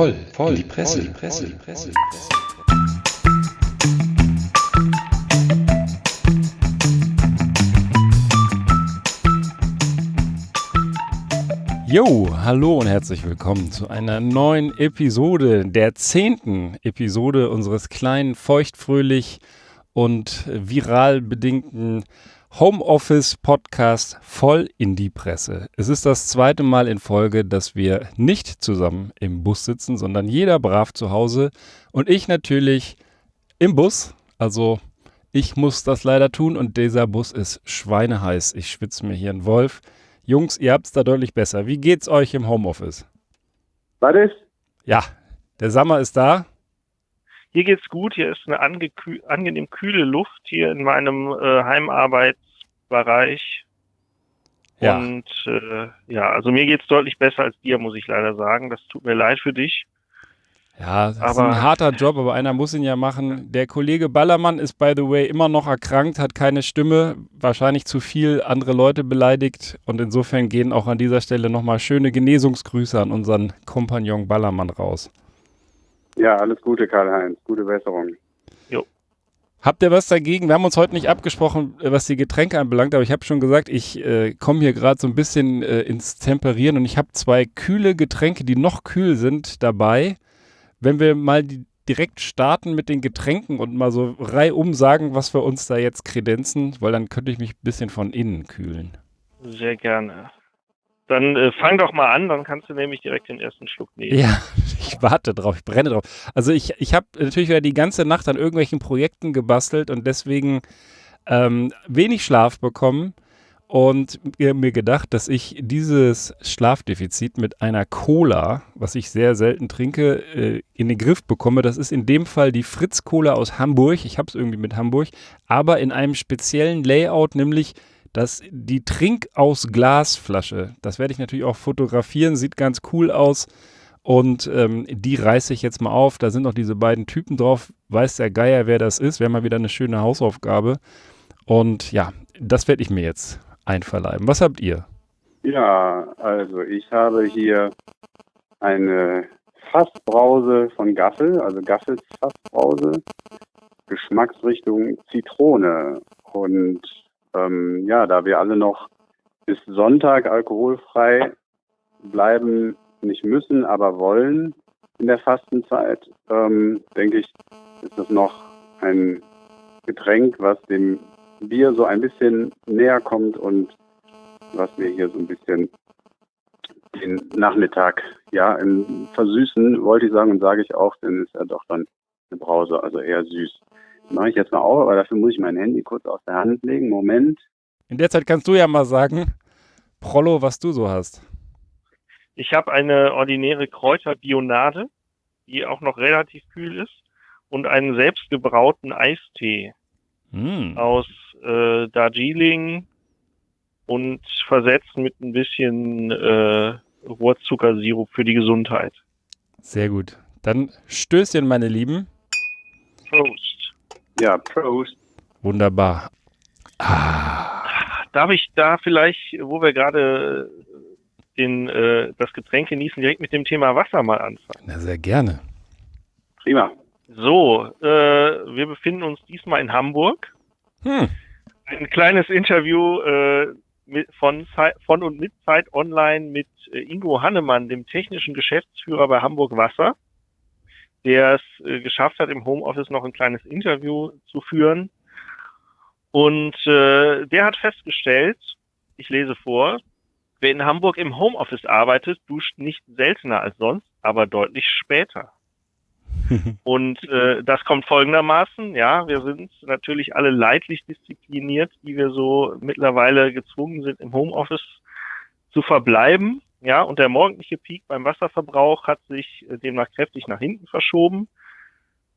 voll, voll, die Presse, die Presse, die Presse. Jo, hallo und herzlich willkommen zu einer neuen Episode, der zehnten Episode unseres kleinen, feuchtfröhlich und viral bedingten Homeoffice-Podcast voll in die Presse. Es ist das zweite Mal in Folge, dass wir nicht zusammen im Bus sitzen, sondern jeder brav zu Hause und ich natürlich im Bus. Also ich muss das leider tun und dieser Bus ist schweineheiß. Ich schwitze mir hier einen Wolf. Jungs, ihr habt es da deutlich besser. Wie geht's euch im Homeoffice? Ist? Ja, der Sommer ist da. Hier geht's gut, hier ist eine angenehm kühle Luft hier in meinem äh, Heimarbeitsbereich. Ja. Und äh, ja, also mir geht's deutlich besser als dir, muss ich leider sagen. Das tut mir leid für dich. Ja, das ist Aber- ein harter Job, aber einer muss ihn ja machen. Der Kollege Ballermann ist, by the way, immer noch erkrankt, hat keine Stimme, wahrscheinlich zu viel andere Leute beleidigt. Und insofern gehen auch an dieser Stelle nochmal schöne Genesungsgrüße an unseren Kompagnon Ballermann raus. Ja, alles Gute, Karl-Heinz. Gute Besserung. Habt ihr was dagegen? Wir haben uns heute nicht abgesprochen, was die Getränke anbelangt, aber ich habe schon gesagt, ich äh, komme hier gerade so ein bisschen äh, ins Temperieren und ich habe zwei kühle Getränke, die noch kühl sind, dabei. Wenn wir mal die, direkt starten mit den Getränken und mal so reihum sagen, was wir uns da jetzt kredenzen, weil dann könnte ich mich ein bisschen von innen kühlen. Sehr gerne. Dann äh, fang doch mal an, dann kannst du nämlich direkt den ersten Schluck nehmen. Ja, ich warte drauf, ich brenne drauf. Also ich, ich habe natürlich wieder die ganze Nacht an irgendwelchen Projekten gebastelt und deswegen ähm, wenig Schlaf bekommen und mir gedacht, dass ich dieses Schlafdefizit mit einer Cola, was ich sehr selten trinke, äh, in den Griff bekomme. Das ist in dem Fall die Fritz Cola aus Hamburg. Ich habe es irgendwie mit Hamburg, aber in einem speziellen Layout, nämlich das, die Trink aus Glasflasche. Das werde ich natürlich auch fotografieren, sieht ganz cool aus. Und ähm, die reiße ich jetzt mal auf. Da sind noch diese beiden Typen drauf. Weiß der Geier, wer das ist. Wäre mal wieder eine schöne Hausaufgabe. Und ja, das werde ich mir jetzt einverleiben. Was habt ihr? Ja, also ich habe hier eine Fassbrause von Gaffel, also Gaffels Fassbrause, Geschmacksrichtung Zitrone. Und ähm, ja, da wir alle noch bis Sonntag alkoholfrei bleiben, nicht müssen, aber wollen in der Fastenzeit, ähm, denke ich, ist das noch ein Getränk, was dem Bier so ein bisschen näher kommt und was mir hier so ein bisschen den Nachmittag ja Versüßen, wollte ich sagen und sage ich auch, denn ist ja doch dann eine Brause, also eher süß. Mache ich jetzt mal auf, aber dafür muss ich mein Handy kurz aus der Hand legen. Moment. In der Zeit kannst du ja mal sagen, Prollo, was du so hast. Ich habe eine ordinäre Kräuterbionade, die auch noch relativ kühl ist, und einen selbstgebrauten Eistee Hm. aus äh, Darjeeling und versetzt mit ein bisschen äh, Rohrzuckersirup für die Gesundheit. Sehr gut. Dann Stößchen, meine Lieben. Prost. Ja, Prost. Wunderbar. Ah, Darf ich da vielleicht, wo wir gerade den, äh, das Getränk genießen, direkt mit dem Thema Wasser mal anfangen? na, sehr gerne. Prima. So, äh, wir befinden uns diesmal in Hamburg. Hm. Ein kleines Interview äh, mit, von, von und mit Zeit Online mit äh, Ingo Hannemann, dem technischen Geschäftsführer bei Hamburg Wasser, der es äh, geschafft hat, im Homeoffice noch ein kleines Interview zu führen. Und äh, der hat festgestellt, ich lese vor, wer in Hamburg im Homeoffice arbeitet, duscht nicht seltener als sonst, aber deutlich später. Und äh, das kommt folgendermaßen, ja, wir sind natürlich alle leidlich diszipliniert, die wir so mittlerweile gezwungen sind, im Homeoffice zu verbleiben. Ja, und der morgendliche Peak beim Wasserverbrauch hat sich äh, demnach kräftig nach hinten verschoben.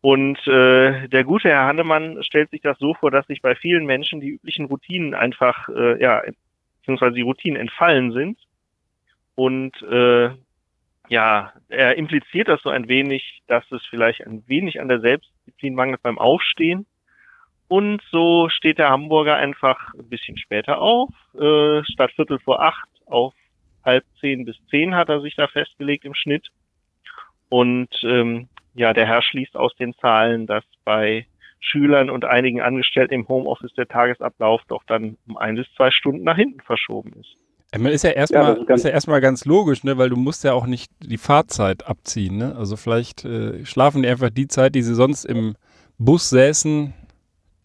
Und äh, der gute Herr Hannemann stellt sich das so vor, dass sich bei vielen Menschen die üblichen Routinen einfach, äh, ja, beziehungsweise die Routinen entfallen sind. Und äh, ja, er impliziert das so ein wenig, dass es vielleicht ein wenig an der Selbstdisziplin mangelt beim Aufstehen. Und so steht der Hamburger einfach ein bisschen später auf, äh, statt Viertel vor acht auf halb zehn bis zehn hat er sich da festgelegt im Schnitt. Und ähm, ja, der Herr schließt aus den Zahlen, dass bei Schülern und einigen Angestellten im Homeoffice der Tagesablauf doch dann um ein bis zwei Stunden nach hinten verschoben ist. Man ist ja erstmal ja, ist ja erstmal ganz logisch, ne, weil du musst ja auch nicht die Fahrzeit abziehen, ne? Also vielleicht äh, schlafen die einfach die Zeit, die sie sonst im Bus säßen,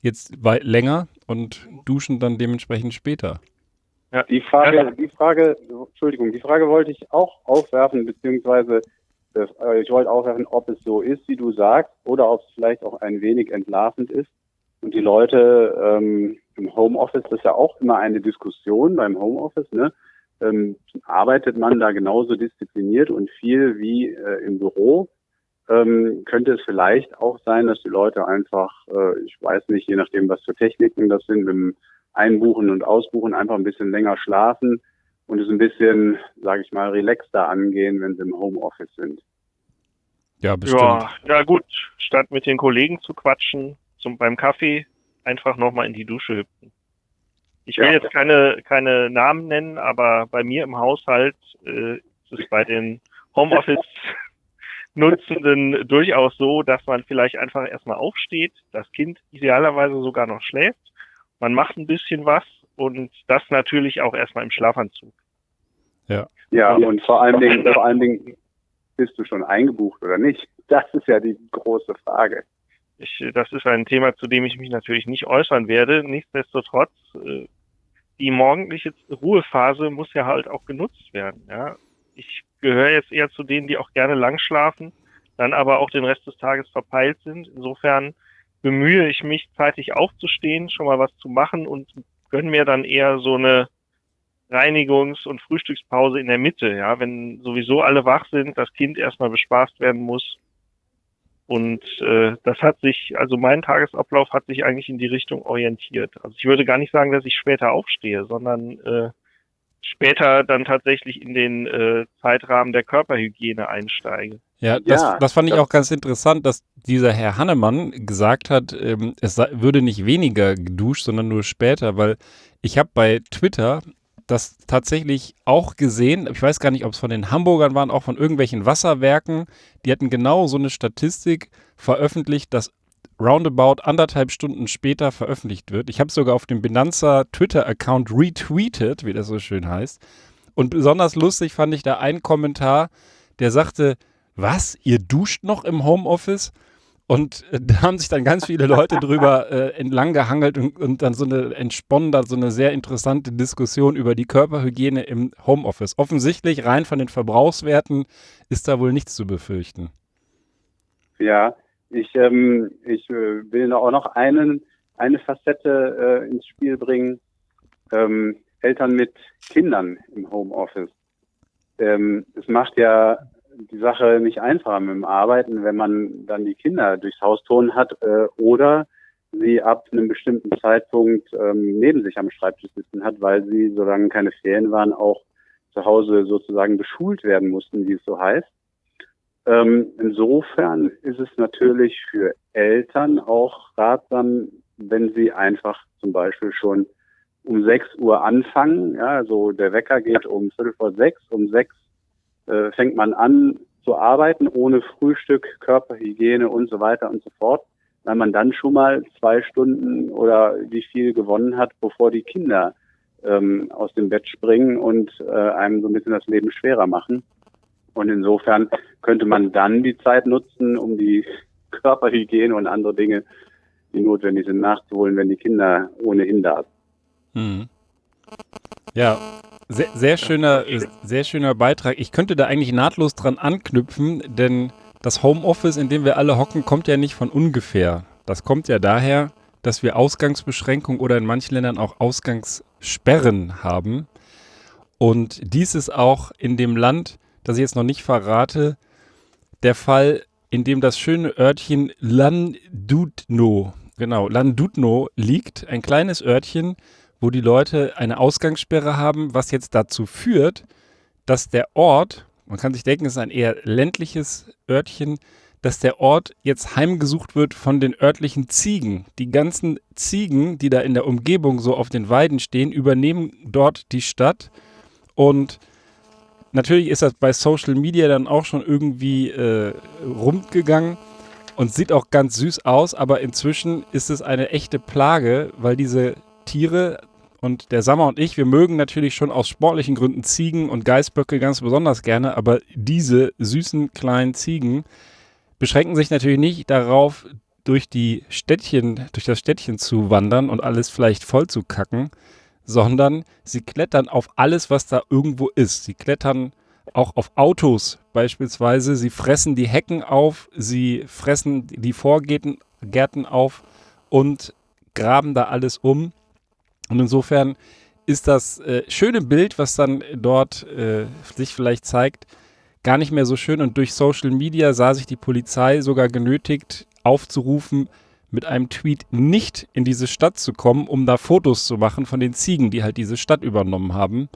jetzt weit länger und duschen dann dementsprechend später. Ja. Die Frage, die Frage, Entschuldigung, die Frage wollte ich auch aufwerfen, beziehungsweise äh, ich wollte aufwerfen, ob es so ist, wie du sagst, oder ob es vielleicht auch ein wenig entlarvend ist. Und die Leute ähm, im Homeoffice, das ist ja auch immer eine Diskussion beim Homeoffice, ne? Ähm, arbeitet man da genauso diszipliniert und viel wie äh, im Büro? Ähm, könnte es vielleicht auch sein, dass die Leute einfach, äh, ich weiß nicht, je nachdem, was für Techniken das sind, mit dem Einbuchen und Ausbuchen einfach ein bisschen länger schlafen und es ein bisschen, sage ich mal, relaxter angehen, wenn sie im Homeoffice sind. Ja, bestimmt. Ja, ja gut, statt mit den Kollegen zu quatschen, zum, beim Kaffee einfach nochmal in die Dusche hüpfen. Ich will ja. jetzt keine, keine Namen nennen, aber bei mir im Haushalt äh, ist es bei den Homeoffice-Nutzenden durchaus so, dass man vielleicht einfach erstmal aufsteht, das Kind idealerweise sogar noch schläft, man macht ein bisschen was und das natürlich auch erstmal im Schlafanzug. Ja. Ja, und vor allen Dingen, vor allen Dingen bist du schon eingebucht oder nicht? Das ist ja die große Frage. Ich, das ist ein Thema, zu dem ich mich natürlich nicht äußern werde. Nichtsdestotrotz, äh, die morgendliche Ruhephase muss ja halt auch genutzt werden. Ja, ich gehöre jetzt eher zu denen, die auch gerne lang schlafen, dann aber auch den Rest des Tages verpeilt sind. Insofern bemühe ich mich, zeitig aufzustehen, schon mal was zu machen und gönne mir dann eher so eine Reinigungs- und Frühstückspause in der Mitte, ja, wenn sowieso alle wach sind, das Kind erstmal bespaßt werden muss. Und äh, das hat sich, also mein Tagesablauf hat sich eigentlich in die Richtung orientiert. Also ich würde gar nicht sagen, dass ich später aufstehe, sondern äh, später dann tatsächlich in den äh, Zeitrahmen der Körperhygiene einsteige. Ja, das, ja, das fand ich auch ganz interessant, dass dieser Herr Hannemann gesagt hat, ähm, es sei, würde nicht weniger geduscht, sondern nur später, weil ich habe bei Twitter das tatsächlich auch gesehen. Ich weiß gar nicht, ob es von den Hamburgern waren, auch von irgendwelchen Wasserwerken. Die hatten genau so eine Statistik veröffentlicht, dass roundabout anderthalb Stunden später veröffentlicht wird. Ich habe sogar auf dem Benanza Twitter-Account retweetet, wie das so schön heißt. Und besonders lustig fand ich da einen Kommentar, der sagte, was, ihr duscht noch im Homeoffice? Und äh, da haben sich dann ganz viele Leute drüber äh, entlang gehangelt und, und, dann so eine entsponnen so eine sehr interessante Diskussion über die Körperhygiene im Homeoffice. Offensichtlich rein von den Verbrauchswerten ist da wohl nichts zu befürchten. Ja, ich, ähm, ich äh, will auch noch einen, eine Facette äh, ins Spiel bringen. Ähm, Eltern mit Kindern im Homeoffice. Ähm, es macht ja die Sache nicht einfacher mit dem Arbeiten, wenn man dann die Kinder durchs Haus turnen hat äh, oder sie ab einem bestimmten Zeitpunkt ähm, neben sich am Schreibtisch sitzen hat, weil sie, solange keine Ferien waren, auch zu Hause sozusagen beschult werden mussten, wie es so heißt. Ähm, insofern ist es natürlich für Eltern auch ratsam, wenn sie einfach zum Beispiel schon um 6 Uhr anfangen. Ja, also der Wecker geht um Viertel vor sechs, um sechs äh, fängt man an zu arbeiten ohne Frühstück, Körperhygiene und so weiter und so fort, weil man dann schon mal zwei Stunden oder wie viel gewonnen hat, bevor die Kinder ähm, aus dem Bett springen und äh, einem so ein bisschen das Leben schwerer machen. Und insofern könnte man dann die Zeit nutzen, um die Körperhygiene und andere Dinge, die notwendig sind, nachzuholen, wenn die Kinder ohnehin da sind. Mhm. Ja, sehr, sehr, schöner, sehr schöner Beitrag. Ich könnte da eigentlich nahtlos dran anknüpfen, denn das Homeoffice, in dem wir alle hocken, kommt ja nicht von ungefähr. Das kommt ja daher, dass wir Ausgangsbeschränkungen oder in manchen Ländern auch Ausgangssperren haben. Und dies ist auch in dem Land, das ich jetzt noch nicht verrate, der Fall, in dem das schöne Örtchen Landudno, genau, Landudno liegt, ein kleines Örtchen, wo die Leute eine Ausgangssperre haben, was jetzt dazu führt, dass der Ort, man kann sich denken, es ist ein eher ländliches Örtchen, dass der Ort jetzt heimgesucht wird von den örtlichen Ziegen. Die ganzen Ziegen, die da in der Umgebung so auf den Weiden stehen, übernehmen dort die Stadt und natürlich ist das bei Social Media dann auch schon irgendwie äh, rund gegangen und sieht auch ganz süß aus, aber inzwischen ist es eine echte Plage, weil diese Tiere und der Sammer und ich, wir mögen natürlich schon aus sportlichen Gründen Ziegen und Geißböcke ganz besonders gerne, aber diese süßen kleinen Ziegen beschränken sich natürlich nicht darauf, durch die Städtchen, durch das Städtchen zu wandern und alles vielleicht voll zu kacken, sondern sie klettern auf alles, was da irgendwo ist. Sie klettern auch auf Autos beispielsweise. Sie fressen die Hecken auf, sie fressen die Vorgärten Gärten auf und graben da alles um. Und insofern ist das äh, schöne Bild, was dann dort äh, sich vielleicht zeigt, gar nicht mehr so schön. Und durch Social Media sah sich die Polizei sogar genötigt, aufzurufen, mit einem Tweet nicht in diese Stadt zu kommen, um da Fotos zu machen von den Ziegen, die halt diese Stadt übernommen haben,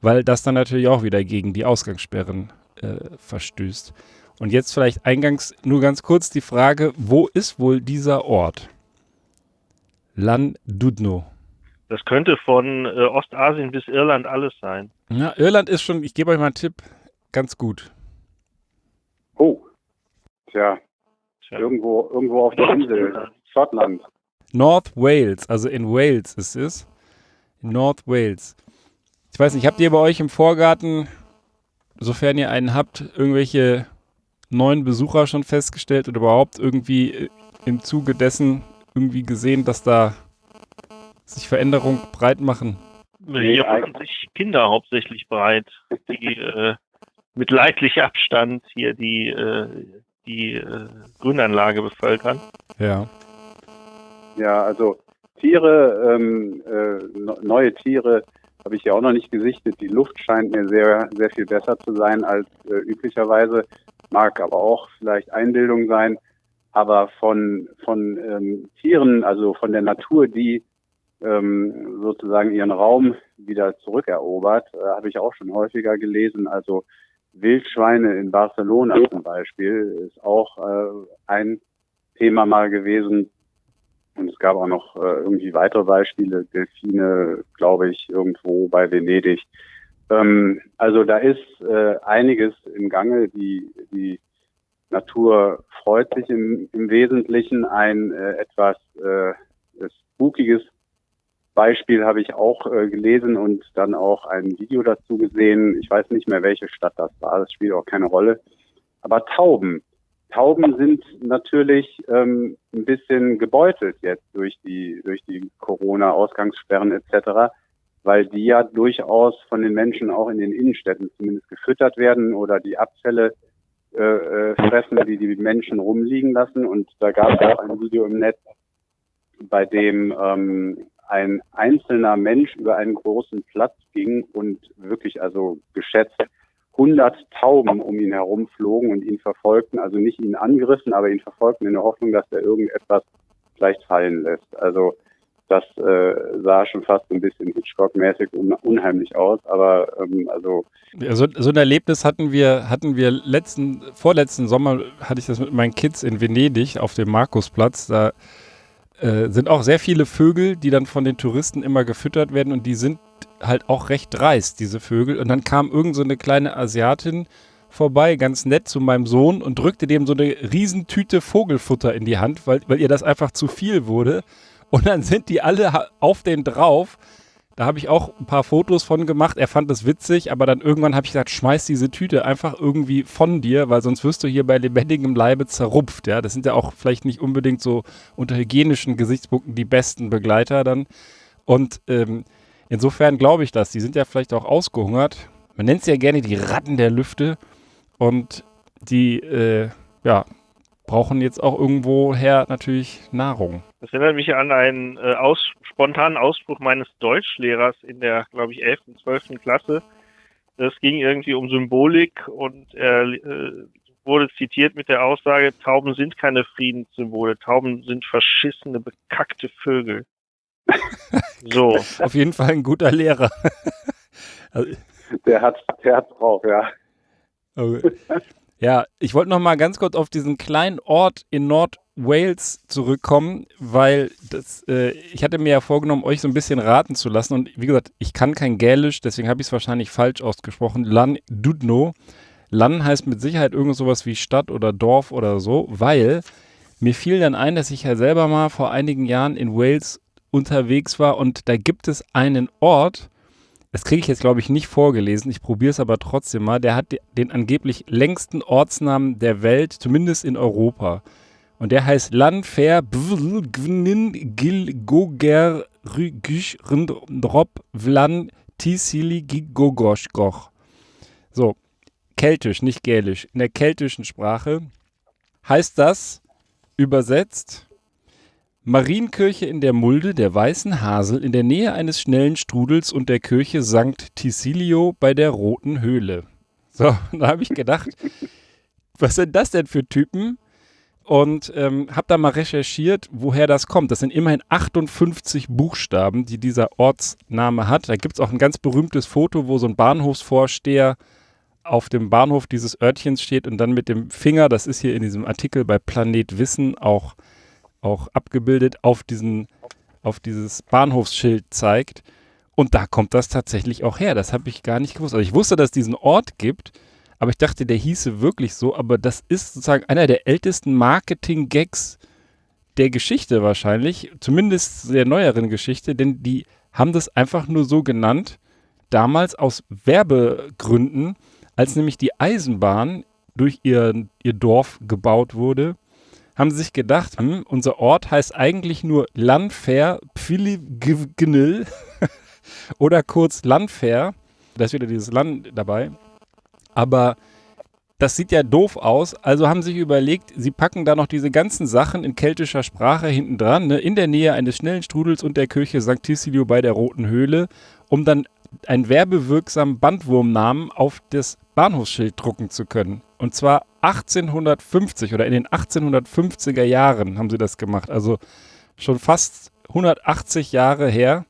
weil das dann natürlich auch wieder gegen die Ausgangssperren äh, verstößt. Und jetzt vielleicht eingangs nur ganz kurz die Frage, wo ist wohl dieser Ort? Lan Dudno. Das könnte von äh, Ostasien bis Irland alles sein. Ja, Irland ist schon, ich gebe euch mal einen Tipp, ganz gut. Oh, tja, Tja. Irgendwo, irgendwo auf der Insel, Schottland. North Wales, also in Wales ist es. North Wales. Ich weiß nicht, habt ihr bei euch im Vorgarten, sofern ihr einen habt, irgendwelche neuen Besucher schon festgestellt oder überhaupt irgendwie äh, im Zuge dessen irgendwie gesehen, dass da sich Veränderungen breit machen? Hier machen sich Kinder hauptsächlich breit, die äh, mit leidlich Abstand hier die äh, die äh, Grünanlage bevölkern. Ja. Ja, also Tiere, ähm, äh, neue Tiere habe ich ja auch noch nicht gesichtet. Die Luft scheint mir sehr, sehr viel besser zu sein als äh, üblicherweise. Mag aber auch vielleicht Einbildung sein. Aber von, von ähm, Tieren, also von der Natur, die ähm, sozusagen ihren Raum wieder zurückerobert, äh, habe ich auch schon häufiger gelesen. Also Wildschweine in Barcelona zum Beispiel ist auch äh, ein Thema mal gewesen. Und es gab auch noch äh, irgendwie weitere Beispiele, Delfine, glaube ich, irgendwo bei Venedig. Ähm, also da ist äh, einiges im Gange. Die, die Natur freut sich im, im Wesentlichen. Ein äh, etwas äh, spookiges Beispiel habe ich auch äh, gelesen und dann auch ein Video dazu gesehen. Ich weiß nicht mehr, welche Stadt das war. Das spielt auch keine Rolle. Aber Tauben. Tauben sind natürlich ähm, ein bisschen gebeutelt jetzt durch die durch die Corona-Ausgangssperren etc., weil die ja durchaus von den Menschen auch in den Innenstädten zumindest gefüttert werden oder die Abfälle äh, äh, fressen, die die Menschen rumliegen lassen. Und da gab es auch ein Video im Netz, bei dem ähm, ein einzelner Mensch über einen großen Platz ging und wirklich also geschätzt 100 Tauben um ihn herum flogen und ihn verfolgten, also nicht ihn angriffen, aber ihn verfolgten in der Hoffnung, dass er irgendetwas vielleicht fallen lässt. Also das äh, sah schon fast ein bisschen Hitchcock-mäßig un unheimlich aus, aber ähm, also so, so ein Erlebnis hatten wir hatten wir letzten vorletzten Sommer hatte ich das mit meinen Kids in Venedig auf dem Markusplatz. Da äh, sind auch sehr viele Vögel, die dann von den Touristen immer gefüttert werden und die sind halt auch recht dreist, diese Vögel. Und dann kam irgend so eine kleine Asiatin vorbei, ganz nett zu meinem Sohn und drückte dem so eine Riesentüte Vogelfutter in die Hand, weil, weil ihr das einfach zu viel wurde. Und dann sind die alle auf den drauf da habe ich auch ein paar Fotos von gemacht. Er fand es witzig, aber dann irgendwann habe ich gesagt, schmeiß diese Tüte einfach irgendwie von dir, weil sonst wirst du hier bei lebendigem Leibe zerrupft. Ja, das sind ja auch vielleicht nicht unbedingt so unter hygienischen Gesichtspunkten die besten Begleiter dann. Und ähm, insofern glaube ich das. Die sind ja vielleicht auch ausgehungert. Man nennt sie ja gerne die Ratten der Lüfte. Und die, äh, ja, brauchen jetzt auch irgendwoher natürlich Nahrung. Das erinnert mich an einen äh, aus, spontanen Ausspruch meines Deutschlehrers in der, glaube ich, 11., 12. Klasse. Es ging irgendwie um Symbolik und er äh, wurde zitiert mit der Aussage, Tauben sind keine Friedenssymbole, Tauben sind verschissene, bekackte Vögel. so. Auf jeden Fall ein guter Lehrer. der hat der hat drauf, ja. Okay. Ja, ich wollte noch mal ganz kurz auf diesen kleinen Ort in Nord-Wales zurückkommen, weil das, äh, ich hatte mir ja vorgenommen, euch so ein bisschen raten zu lassen. Und wie gesagt, ich kann kein Gälisch, deswegen habe ich es wahrscheinlich falsch ausgesprochen. Lan Dudno. Lan heißt mit Sicherheit irgend sowas wie Stadt oder Dorf oder so, weil mir fiel dann ein, dass ich ja selber mal vor einigen Jahren in Wales unterwegs war und da gibt es einen Ort, das kriege ich jetzt, glaube ich, nicht vorgelesen. Ich probiere es aber trotzdem mal. Der hat den angeblich längsten Ortsnamen der Welt, zumindest in Europa. Und der heißt Lanfer Gvnin Gil Goger Rügisch Rindrop Vlan Tisili Gigogoschgoch. So, keltisch, nicht gälisch. In der keltischen Sprache heißt das übersetzt Marienkirche in der Mulde der Weißen Hasel in der Nähe eines schnellen Strudels und der Kirche St. Tisilio bei der Roten Höhle. So, da habe ich gedacht, was sind das denn für Typen? Und ähm, habe da mal recherchiert, woher das kommt. Das sind immerhin 58 Buchstaben, die dieser Ortsname hat. Da gibt es auch ein ganz berühmtes Foto, wo so ein Bahnhofsvorsteher auf dem Bahnhof dieses Örtchens steht und dann mit dem Finger, das ist hier in diesem Artikel bei Planet Wissen auch auch abgebildet auf diesen, auf dieses Bahnhofsschild zeigt. Und da kommt das tatsächlich auch her. Das habe ich gar nicht gewusst. Also ich wusste, dass es diesen Ort gibt, aber ich dachte, der hieße wirklich so. Aber das ist sozusagen einer der ältesten Marketing-Gags der Geschichte wahrscheinlich, zumindest der neueren Geschichte, denn die haben das einfach nur so genannt, damals aus Werbegründen, als nämlich die Eisenbahn durch ihr, ihr Dorf gebaut wurde haben sie sich gedacht, hm, unser Ort heißt eigentlich nur Landfair Pfilignil oder kurz Landfair. Da ist wieder dieses Land dabei. Aber das sieht ja doof aus. Also haben sich überlegt, sie packen da noch diese ganzen Sachen in keltischer Sprache hinten dran, ne, in der Nähe eines schnellen Strudels und der Kirche St. Tisilio bei der Roten Höhle, um dann einen werbewirksamen Bandwurmnamen auf das Bahnhofsschild drucken zu können. Und zwar 1850 oder in den 1850er Jahren haben sie das gemacht. Also schon fast 180 Jahre her,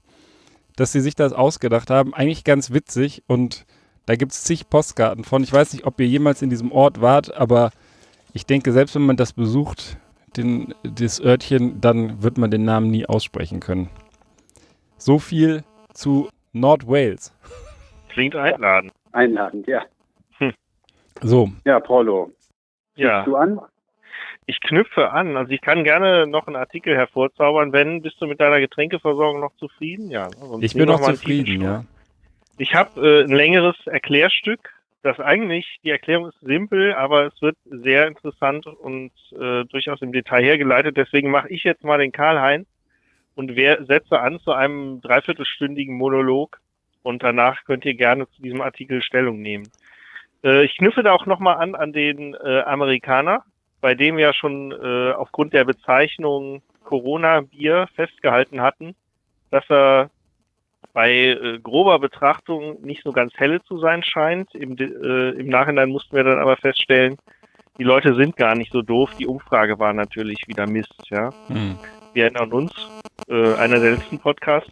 dass sie sich das ausgedacht haben. Eigentlich ganz witzig und da gibt es zig Postkarten von. Ich weiß nicht, ob ihr jemals in diesem Ort wart, aber ich denke, selbst wenn man das besucht, den, das Örtchen, dann wird man den Namen nie aussprechen können. So viel zu Nordwales. Klingt einladend. Einladend, ja. So. Ja, Paulo. Ja. Du an? Ich knüpfe an. Also ich kann gerne noch einen Artikel hervorzaubern. Wenn, bist du mit deiner Getränkeversorgung noch zufrieden? Ja. Sonst ich bin noch zufrieden, ja. Ich habe äh, ein längeres Erklärstück. Das eigentlich, die Erklärung ist simpel, aber es wird sehr interessant und äh, durchaus im Detail hergeleitet. Deswegen mache ich jetzt mal den Karl-Heinz und wer, setze an zu einem dreiviertelstündigen Monolog und danach könnt ihr gerne zu diesem Artikel Stellung nehmen. Äh, ich knüpfe da auch nochmal an an den äh, Amerikaner, bei dem wir ja schon äh, aufgrund der Bezeichnung Corona-Bier festgehalten hatten, dass er bei äh, grober Betrachtung nicht so ganz helle zu sein scheint. Im, äh, Im Nachhinein mussten wir dann aber feststellen, die Leute sind gar nicht so doof. Die Umfrage war natürlich wieder Mist. Ja, hm. Wir erinnern uns, äh, einer der letzten Podcasts.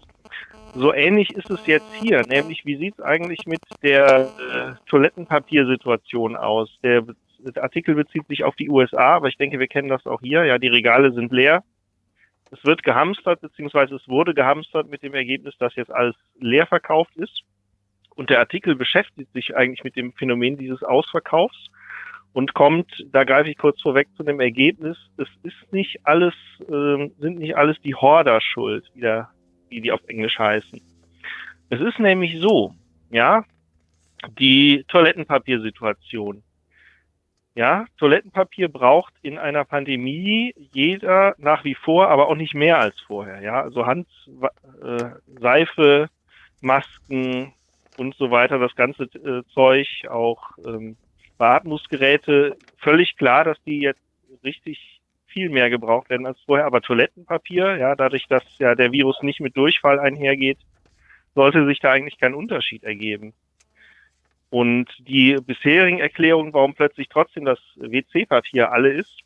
So ähnlich ist es jetzt hier, nämlich wie sieht es eigentlich mit der äh, Toilettenpapiersituation aus? Der, der Artikel bezieht sich auf die USA, aber ich denke, wir kennen das auch hier. Ja, die Regale sind leer. Es wird gehamstert, beziehungsweise es wurde gehamstert mit dem Ergebnis, dass jetzt alles leer verkauft ist. Und der Artikel beschäftigt sich eigentlich mit dem Phänomen dieses Ausverkaufs und kommt, da greife ich kurz vorweg zu dem Ergebnis, es ist nicht alles, äh, sind nicht alles die Horder schuld, wie der wie die auf Englisch heißen. Es ist nämlich so, ja, die Toilettenpapiersituation. Ja, Toilettenpapier braucht in einer Pandemie jeder nach wie vor, aber auch nicht mehr als vorher. Ja, also Hand, äh, Seife, Masken und so weiter, das ganze äh, Zeug, auch ähm, Beatmungsgeräte. Völlig klar, dass die jetzt richtig viel mehr gebraucht werden als vorher. Aber Toilettenpapier, ja, dadurch, dass ja der Virus nicht mit Durchfall einhergeht, sollte sich da eigentlich kein Unterschied ergeben. Und die bisherigen Erklärungen, warum plötzlich trotzdem das WC-Papier alle ist,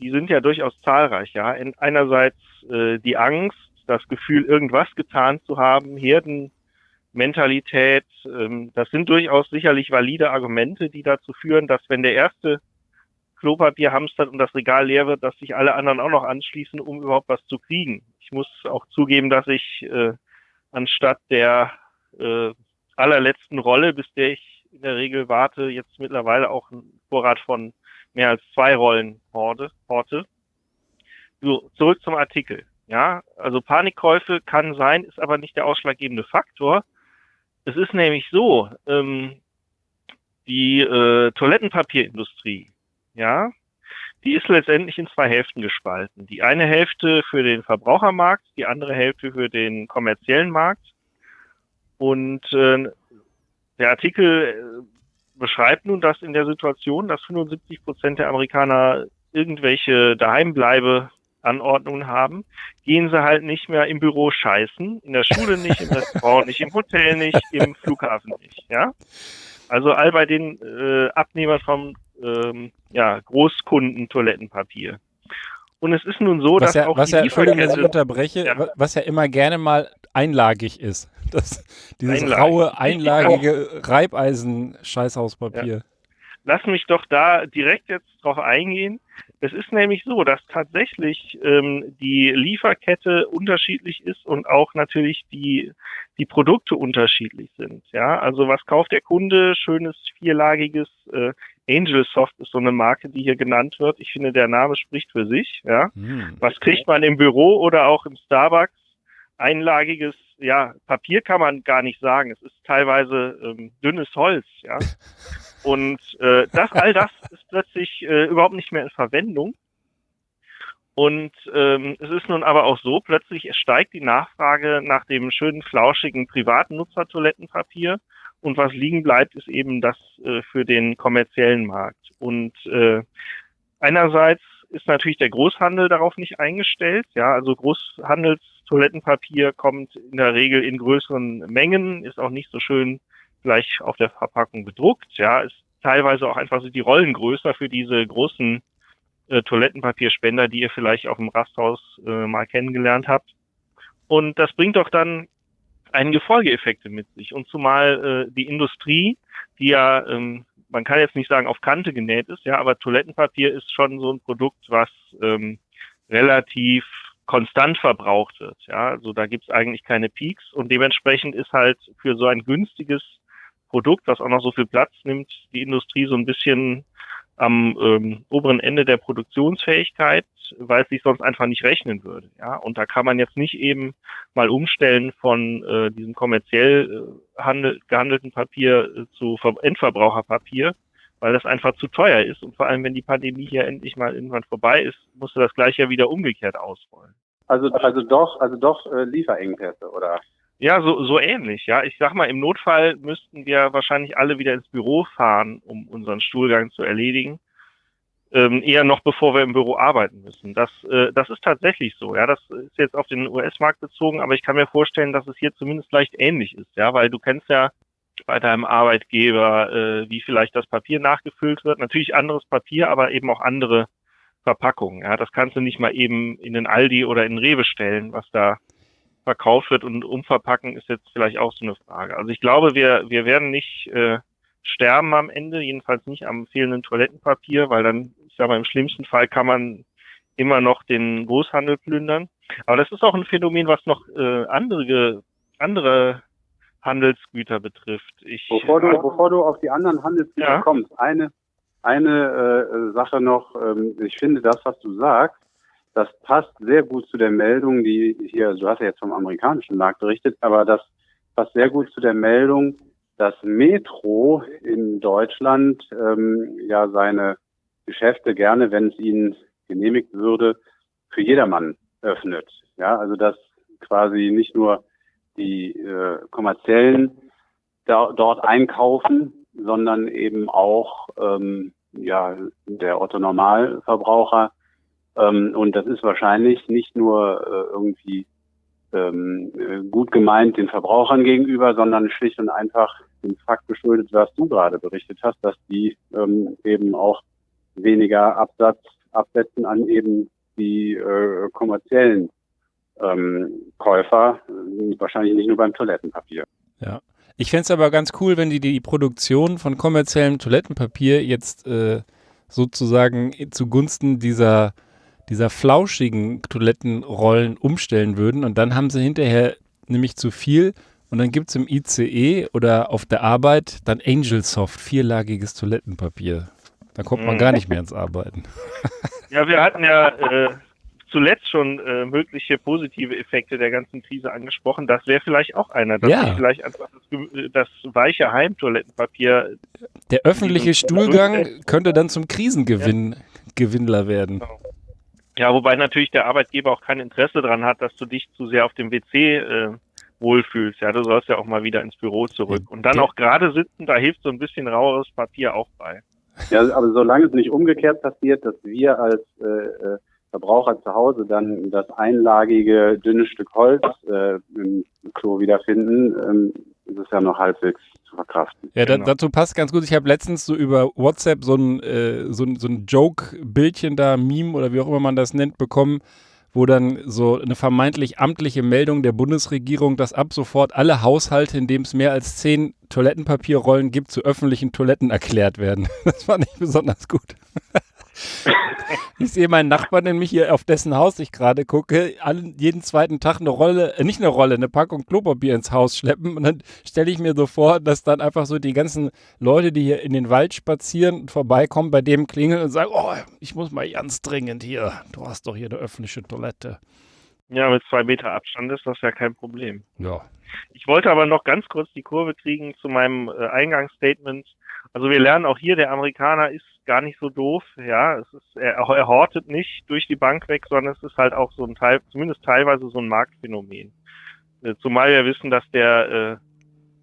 die sind ja durchaus zahlreich. Ja, einerseits äh, die Angst, das Gefühl, irgendwas getan zu haben, Herden Mentalität. Ähm, das sind durchaus sicherlich valide Argumente, die dazu führen, dass wenn der erste Klopapier hamstert und das Regal leer wird, dass sich alle anderen auch noch anschließen, um überhaupt was zu kriegen. Ich muss auch zugeben, dass ich äh, anstatt der äh, allerletzten Rolle, bis der ich in der Regel warte, jetzt mittlerweile auch einen Vorrat von mehr als zwei Rollen horte. horte. So, zurück zum Artikel. Ja, also Panikkäufe kann sein, ist aber nicht der ausschlaggebende Faktor. Es ist nämlich so, ähm, die äh, Toilettenpapierindustrie, ja, die ist letztendlich in zwei Hälften gespalten. Die eine Hälfte für den Verbrauchermarkt, die andere Hälfte für den kommerziellen Markt. Und äh, der Artikel äh, beschreibt nun, dass in der Situation, dass 75 Prozent der Amerikaner irgendwelche Daheimbleibe Anordnungen haben, gehen sie halt nicht mehr im Büro scheißen, in der Schule nicht, im Restaurant nicht, im Hotel nicht, im Flughafen nicht, ja. Also all bei den äh, Abnehmern vom ähm, ja, Großkunden Toilettenpapier. Und es ist nun so, was dass ja, auch was die ja, Entschuldigung, dass ich Lieferkette, unterbreche, Ja. was ja immer gerne mal einlagig ist. Das, dieses Einlagig. raue, einlagige Reibeisen-Scheißhauspapier. lass mich doch da direkt jetzt drauf eingehen. Es ist nämlich so, dass tatsächlich ähm, die Lieferkette unterschiedlich ist und auch natürlich die, die Produkte unterschiedlich sind. Ja, also was kauft der Kunde? Schönes vierlagiges äh, Angel Soft ist so eine Marke, die hier genannt wird. Ich finde, der Name spricht für sich. Ja, Hm. was kriegt man im Büro oder auch im Starbucks? Einlagiges, ja, Papier kann man gar nicht sagen. Es ist teilweise ähm, dünnes Holz, ja. Und äh, das, all das ist plötzlich äh, überhaupt nicht mehr in Verwendung. Und ähm, es ist nun aber auch so, plötzlich steigt die Nachfrage nach dem schönen, flauschigen privaten Nutzertoilettenpapier. Und was liegen bleibt, ist eben das äh, für den kommerziellen Markt. Und äh, einerseits ist natürlich der Großhandel darauf nicht eingestellt. Ja, also Großhandelstoilettenpapier kommt in der Regel in größeren Mengen, ist auch nicht so schön gleich auf der Verpackung bedruckt. Ja, ist teilweise auch einfach so die Rollen größer für diese großen äh, Toilettenpapierspender, die ihr vielleicht auf dem Rasthaus äh, mal kennengelernt habt. Und das bringt doch dann einige Folgeeffekte mit sich. Und zumal äh, die Industrie, die ja, ähm, man kann jetzt nicht sagen auf Kante genäht ist, ja, aber Toilettenpapier ist schon so ein Produkt, was ähm, relativ konstant verbraucht wird. Ja, also da gibt's eigentlich keine Peaks und dementsprechend ist halt für so ein günstiges Produkt, was auch noch so viel Platz nimmt, die Industrie so ein bisschen am ähm, oberen Ende der Produktionsfähigkeit, weil es sich sonst einfach nicht rechnen würde. Ja, und da kann man jetzt nicht eben mal umstellen von äh, diesem kommerziell äh, handel, gehandelten Papier äh, zu Ver Endverbraucherpapier, weil das einfach zu teuer ist. Und vor allem, wenn die Pandemie hier endlich mal irgendwann vorbei ist, musst du das gleich ja wieder umgekehrt ausrollen. Also, also doch, also doch äh, Lieferengpässe, oder? Ja, so, so ähnlich, ja. Ich sag mal, im Notfall müssten wir wahrscheinlich alle wieder ins Büro fahren, um unseren Stuhlgang zu erledigen. Ähm, eher noch bevor wir im Büro arbeiten müssen. Das, äh, das ist tatsächlich so, ja. Das ist jetzt auf den US-Markt bezogen, aber ich kann mir vorstellen, dass es hier zumindest leicht ähnlich ist, ja, weil du kennst ja bei deinem Arbeitgeber, äh, wie vielleicht das Papier nachgefüllt wird. Natürlich anderes Papier, aber eben auch andere Verpackungen. Ja, das kannst du nicht mal eben in den Aldi oder in den Rewe stellen, was da verkauft wird und umverpacken ist jetzt vielleicht auch so eine Frage. Also ich glaube, wir, wir werden nicht äh, sterben am Ende, jedenfalls nicht am fehlenden Toilettenpapier, weil dann, ich sage mal, im schlimmsten Fall kann man immer noch den Großhandel plündern. Aber das ist auch ein Phänomen, was noch äh, andere, andere Handelsgüter betrifft. Ich, Bevor du, bevor du auf die anderen Handelsgüter Ja. kommst, eine, eine äh, Sache noch, ähm, ich finde das, was du sagst, das passt sehr gut zu der Meldung, die hier, du hast ja jetzt vom amerikanischen Markt berichtet, aber das passt sehr gut zu der Meldung, dass Metro in Deutschland ähm, ja seine Geschäfte gerne, wenn es ihnen genehmigt würde, für jedermann öffnet. Ja, also dass quasi nicht nur die äh, kommerziellen da, dort einkaufen, sondern eben auch ähm, ja der Otto Normalverbraucher. Ähm, und das ist wahrscheinlich nicht nur äh, irgendwie ähm, äh, gut gemeint den Verbrauchern gegenüber, sondern schlicht und einfach dem Fakt geschuldet, was du gerade berichtet hast, dass die ähm, eben auch weniger Absatz absetzen an eben die äh, kommerziellen ähm, Käufer, äh, wahrscheinlich nicht nur beim Toilettenpapier. Ja. Ich fände es aber ganz cool, wenn die die Produktion von kommerziellem Toilettenpapier jetzt äh, sozusagen zugunsten dieser, dieser flauschigen Toilettenrollen umstellen würden und dann haben sie hinterher nämlich zu viel und dann gibt es im ICE oder auf der Arbeit dann Angelsoft, vierlagiges Toilettenpapier. Da kommt man Mhm. gar nicht mehr ins Arbeiten. Ja, wir hatten ja äh, zuletzt schon äh, mögliche positive Effekte der ganzen Krise angesprochen. Das wäre vielleicht auch einer, dass Ja. vielleicht einfach das, ge- das weiche Heimtoilettenpapier Der öffentliche Die- Stuhlgang könnte dann zum Krisengewinn Gewinnler werden. Ja, wobei natürlich der Arbeitgeber auch kein Interesse daran hat, dass du dich zu sehr auf dem WC äh, wohlfühlst. Ja, du sollst ja auch mal wieder ins Büro zurück. Und dann auch gerade sitzen, da hilft so ein bisschen raueres Papier auch bei. Ja, aber solange es nicht umgekehrt passiert, dass wir als äh, äh, Verbraucher zu Hause dann das einlagige dünne Stück Holz äh, im Klo wiederfinden, ähm, ist es ja noch halbwegs zu verkraften. Ja, da, Genau. dazu passt ganz gut. Ich habe letztens so über WhatsApp so ein, äh, so ein, so ein Joke-Bildchen da, Meme oder wie auch immer man das nennt, bekommen, wo dann so eine vermeintlich amtliche Meldung der Bundesregierung, dass ab sofort alle Haushalte, in dem es mehr als zehn Toilettenpapierrollen gibt, zu öffentlichen Toiletten erklärt werden. Das fand ich besonders gut. Ich sehe meinen Nachbarn nämlich hier, auf dessen Haus ich gerade gucke, allen, jeden zweiten Tag eine Rolle, äh, nicht eine Rolle, eine Packung Klopapier ins Haus schleppen. Und dann stelle ich mir so vor, dass dann einfach so die ganzen Leute, die hier in den Wald spazieren und vorbeikommen, bei dem klingeln und sagen, oh, ich muss mal ganz dringend hier, du hast doch hier eine öffentliche Toilette. Ja, mit zwei Meter Abstand ist das ja kein Problem. Ja. Ich wollte aber noch ganz kurz die Kurve kriegen zu meinem äh, Eingangsstatement. Also wir lernen auch hier, der Amerikaner ist gar nicht so doof. Ja, es ist, er, er hortet nicht durch die Bank weg, sondern es ist halt auch so ein Teil, zumindest teilweise so ein Marktphänomen. Äh, zumal wir wissen, dass der, äh,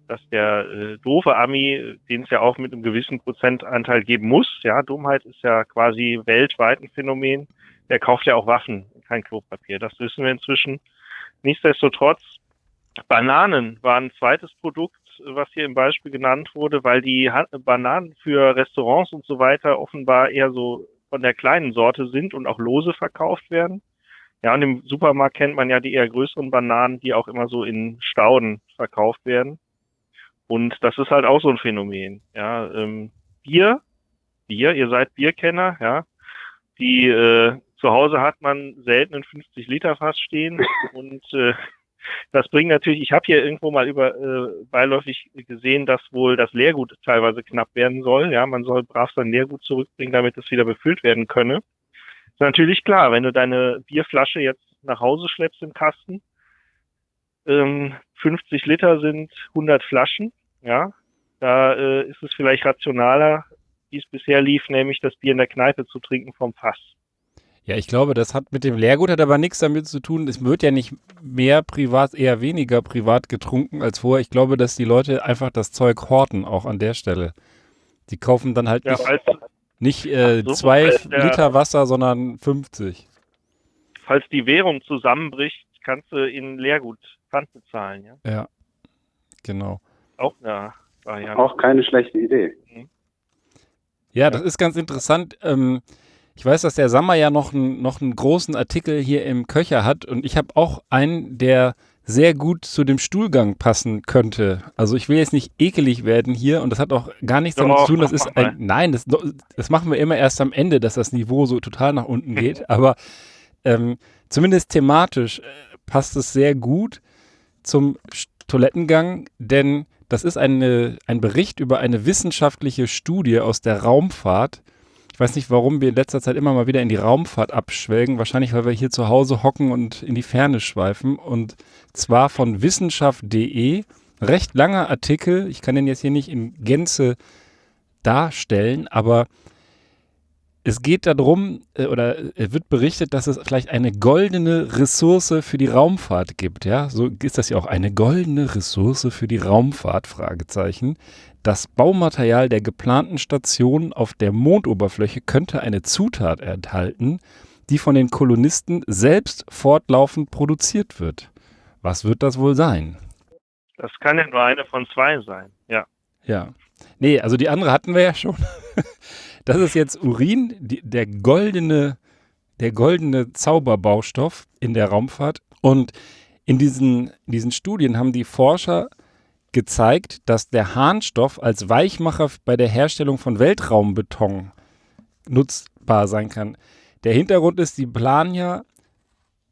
dass der äh, doofe Ami, den es ja auch mit einem gewissen Prozentanteil geben muss, ja, Dummheit ist ja quasi weltweit ein Phänomen, der kauft ja auch Waffen, kein Klopapier. Das wissen wir inzwischen. Nichtsdestotrotz Bananen waren ein zweites Produkt, was hier im Beispiel genannt wurde, weil die Bananen für Restaurants und so weiter offenbar eher so von der kleinen Sorte sind und auch lose verkauft werden. Ja, und im Supermarkt kennt man ja die eher größeren Bananen, die auch immer so in Stauden verkauft werden. Und das ist halt auch so ein Phänomen. Ja, ähm, Bier, Bier, ihr seid Bierkenner, ja. Die äh, zu Hause hat man selten ein 50 Liter Fass stehen und äh, das bringt natürlich, ich habe hier irgendwo mal über äh, beiläufig gesehen, dass wohl das Leergut teilweise knapp werden soll. Ja, man soll brav sein Leergut zurückbringen, damit es wieder befüllt werden könne. Ist natürlich klar, wenn du deine Bierflasche jetzt nach Hause schleppst im Kasten, ähm, 50 Liter sind 100 Flaschen, ja, da äh, ist es vielleicht rationaler, wie es bisher lief, nämlich das Bier in der Kneipe zu trinken vom Fass. Ja, ich glaube, das hat mit dem Leergut hat aber nichts damit zu tun. Es wird ja nicht mehr privat, eher weniger privat getrunken als vorher. Ich glaube, dass die Leute einfach das Zeug horten, auch an der Stelle. Die kaufen dann halt Ja, nicht, falls, nicht äh, so, zwei der- Liter Wasser, sondern 50. falls die Währung zusammenbricht, kannst du in Leergut Pfand bezahlen, ja. Ja, genau. Auch eine Variante. Auch keine schlechte Idee. Ja, das ist ganz interessant. Ähm, ich weiß, dass der Sammer ja noch, ein, noch einen großen Artikel hier im Köcher hat und ich habe auch einen, der sehr gut zu dem Stuhlgang passen könnte. Also ich will jetzt nicht ekelig werden hier und das hat auch gar nichts damit zu tun. Das ist ein, nein, das, das machen wir immer erst am Ende, dass das Niveau so total nach unten geht. Aber ähm, zumindest thematisch äh, passt es sehr gut zum Toilettengang, denn das ist eine, ein Bericht über eine wissenschaftliche Studie aus der Raumfahrt. Ich weiß nicht, warum wir in letzter Zeit immer mal wieder in die Raumfahrt abschwelgen. Wahrscheinlich, weil wir hier zu Hause hocken und in die Ferne schweifen. Und zwar von wissenschaft.de. Recht langer Artikel. Ich kann den jetzt hier nicht in Gänze darstellen, aber es geht darum, äh, oder äh, wird berichtet, dass es vielleicht eine goldene Ressource für die Raumfahrt gibt. Ja, so ist das ja auch eine goldene Ressource für die Raumfahrt, Fragezeichen. Das Baumaterial der geplanten Station auf der Mondoberfläche könnte eine Zutat enthalten, die von den Kolonisten selbst fortlaufend produziert wird. Was wird das wohl sein? Das kann ja nur eine von zwei sein. Ja. Ja. Nee, also die andere hatten wir ja schon. Das ist jetzt Urin, die, der goldene, der goldene Zauberbaustoff in der Raumfahrt. Und in diesen, in diesen Studien haben die Forscher gezeigt, dass der Harnstoff als Weichmacher bei der Herstellung von Weltraumbeton nutzbar sein kann. Der Hintergrund ist, die planen ja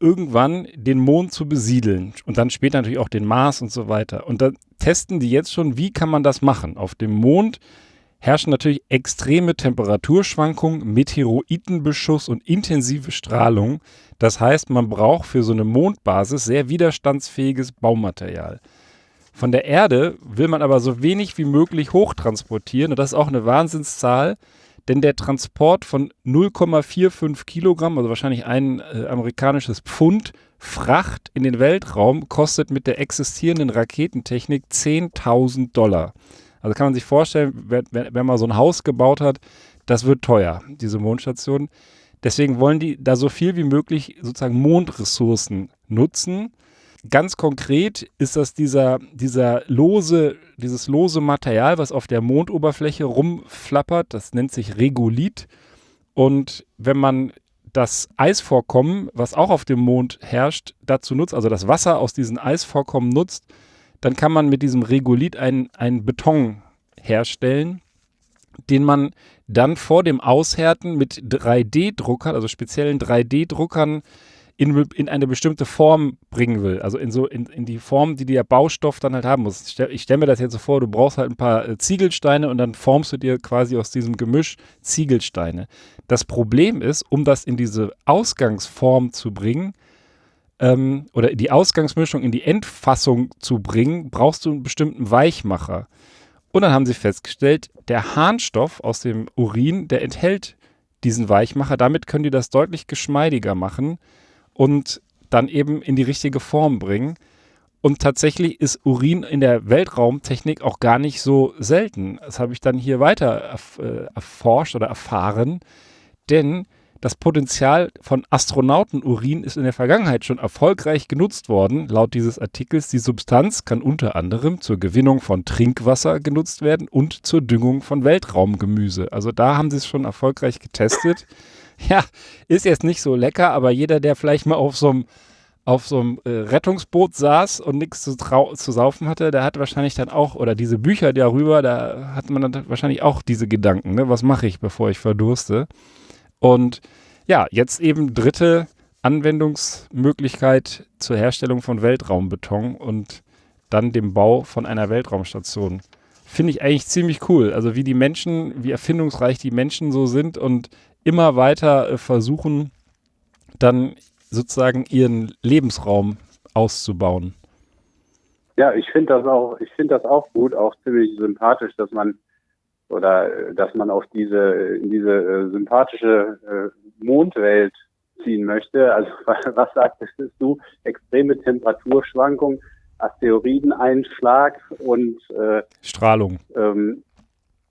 irgendwann den Mond zu besiedeln und dann später natürlich auch den Mars und so weiter. Und da testen die jetzt schon, wie kann man das machen. Auf dem Mond herrschen natürlich extreme Temperaturschwankungen, Meteoritenbeschuss und intensive Strahlung. Das heißt, man braucht für so eine Mondbasis sehr widerstandsfähiges Baumaterial. Von der Erde will man aber so wenig wie möglich hochtransportieren und das ist auch eine Wahnsinnszahl, denn der Transport von 0,45 Kilogramm, also wahrscheinlich ein äh, amerikanisches Pfund Fracht in den Weltraum, kostet mit der existierenden Raketentechnik 10.000 Dollar. Also kann man sich vorstellen, wenn, wenn man so ein Haus gebaut hat, das wird teuer, diese Mondstation. Deswegen wollen die da so viel wie möglich sozusagen Mondressourcen nutzen Ganz konkret ist das dieser, dieser lose, dieses lose Material, was auf der Mondoberfläche rumflappert. Das nennt sich Regolith. Und wenn man das Eisvorkommen, was auch auf dem Mond herrscht, dazu nutzt, also das Wasser aus diesen Eisvorkommen nutzt, dann kann man mit diesem Regolith einen, einen Beton herstellen, den man dann vor dem Aushärten mit 3D-Druckern, also speziellen 3D-Druckern, in, in eine bestimmte Form bringen will. Also in so in, in die Form, die der Baustoff dann halt haben muss. Ich stelle stell mir das jetzt so vor, du brauchst halt ein paar äh, Ziegelsteine und dann formst du dir quasi aus diesem Gemisch Ziegelsteine. Das Problem ist, um das in diese Ausgangsform zu bringen, ähm, oder die Ausgangsmischung in die Endfassung zu bringen, brauchst du einen bestimmten Weichmacher. Und dann haben sie festgestellt, der Harnstoff aus dem Urin, der enthält diesen Weichmacher. Damit können die das deutlich geschmeidiger machen und dann eben in die richtige Form bringen. Und tatsächlich ist Urin in der Weltraumtechnik auch gar nicht so selten. Das habe ich dann hier weiter äh, erforscht oder erfahren. Denn das Potenzial von Astronautenurin ist in der Vergangenheit schon erfolgreich genutzt worden. Laut dieses Artikels, die Substanz kann unter anderem zur Gewinnung von Trinkwasser genutzt werden und zur Düngung von Weltraumgemüse. Also da haben sie es schon erfolgreich getestet. Ja, ist jetzt nicht so lecker, aber jeder, der vielleicht mal auf so einem auf so einem äh, Rettungsboot saß und nichts zu, zu saufen hatte, der hat wahrscheinlich dann auch, oder diese Bücher darüber, da hat man dann wahrscheinlich auch diese Gedanken, ne? was mache ich, bevor ich verdurste. Und ja, jetzt eben dritte Anwendungsmöglichkeit zur Herstellung von Weltraumbeton und dann dem Bau von einer Weltraumstation. Finde ich eigentlich ziemlich cool. Also wie die Menschen, wie erfindungsreich die Menschen so sind und immer weiter äh, versuchen, dann sozusagen ihren Lebensraum auszubauen. Ja, ich finde das auch, ich finde das auch gut, auch ziemlich sympathisch, dass man oder äh, dass man auf diese in diese äh, sympathische Mondwelt ziehen möchte. Also was sagtest du? Extreme Temperaturschwankungen, Asteroideneinschlag und äh, Strahlung. Ähm,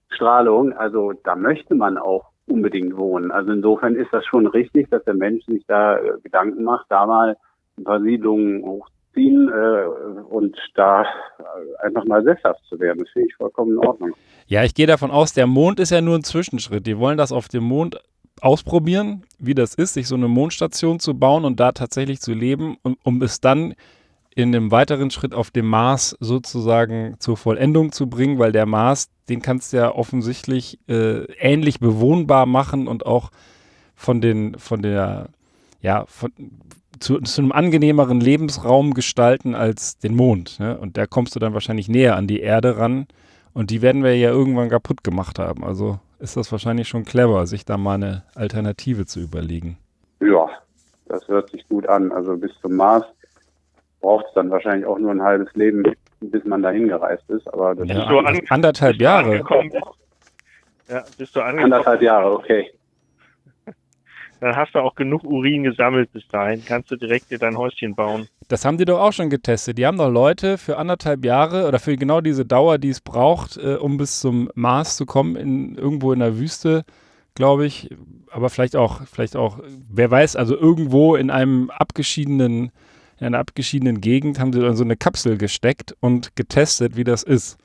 Strahlung. Also da möchte man auch unbedingt wohnen. Also insofern ist das schon richtig, dass der Mensch sich da äh, Gedanken macht, da mal ein paar Siedlungen hochziehen äh, und da äh, einfach mal sesshaft zu werden. Das finde ich vollkommen in Ordnung. Ja, ich gehe davon aus, der Mond ist ja nur ein Zwischenschritt. Die wollen das auf dem Mond ausprobieren, wie das ist, sich so eine Mondstation zu bauen und da tatsächlich zu leben, um, um es dann in einem weiteren Schritt auf dem Mars sozusagen zur Vollendung zu bringen, weil der Mars, den kannst du ja offensichtlich äh, ähnlich bewohnbar machen und auch von den, von der, ja, von, zu, zu einem angenehmeren Lebensraum gestalten als den Mond. Ne? Und da kommst du dann wahrscheinlich näher an die Erde ran. Und die werden wir ja irgendwann kaputt gemacht haben. Also ist das wahrscheinlich schon clever, sich da mal eine Alternative zu überlegen. Ja, das hört sich gut an. Also bis zum Mars braucht es dann wahrscheinlich auch nur ein halbes Leben, bis man dahin gereist ist. Aber das ja, ist so anderthalb Jahre. Ja, bist du angekommen. Anderthalb Jahre, okay. Dann hast du auch genug Urin gesammelt bis dahin. Kannst du direkt dir dein Häuschen bauen. Das haben die doch auch schon getestet. Die haben doch Leute für anderthalb Jahre oder für genau diese Dauer, die es braucht, äh, um bis zum Mars zu kommen, in, irgendwo in der Wüste, glaube ich. Aber vielleicht auch, vielleicht auch, wer weiß, also irgendwo in einem abgeschiedenen in einer abgeschiedenen Gegend haben sie dann so eine Kapsel gesteckt und getestet, wie das ist.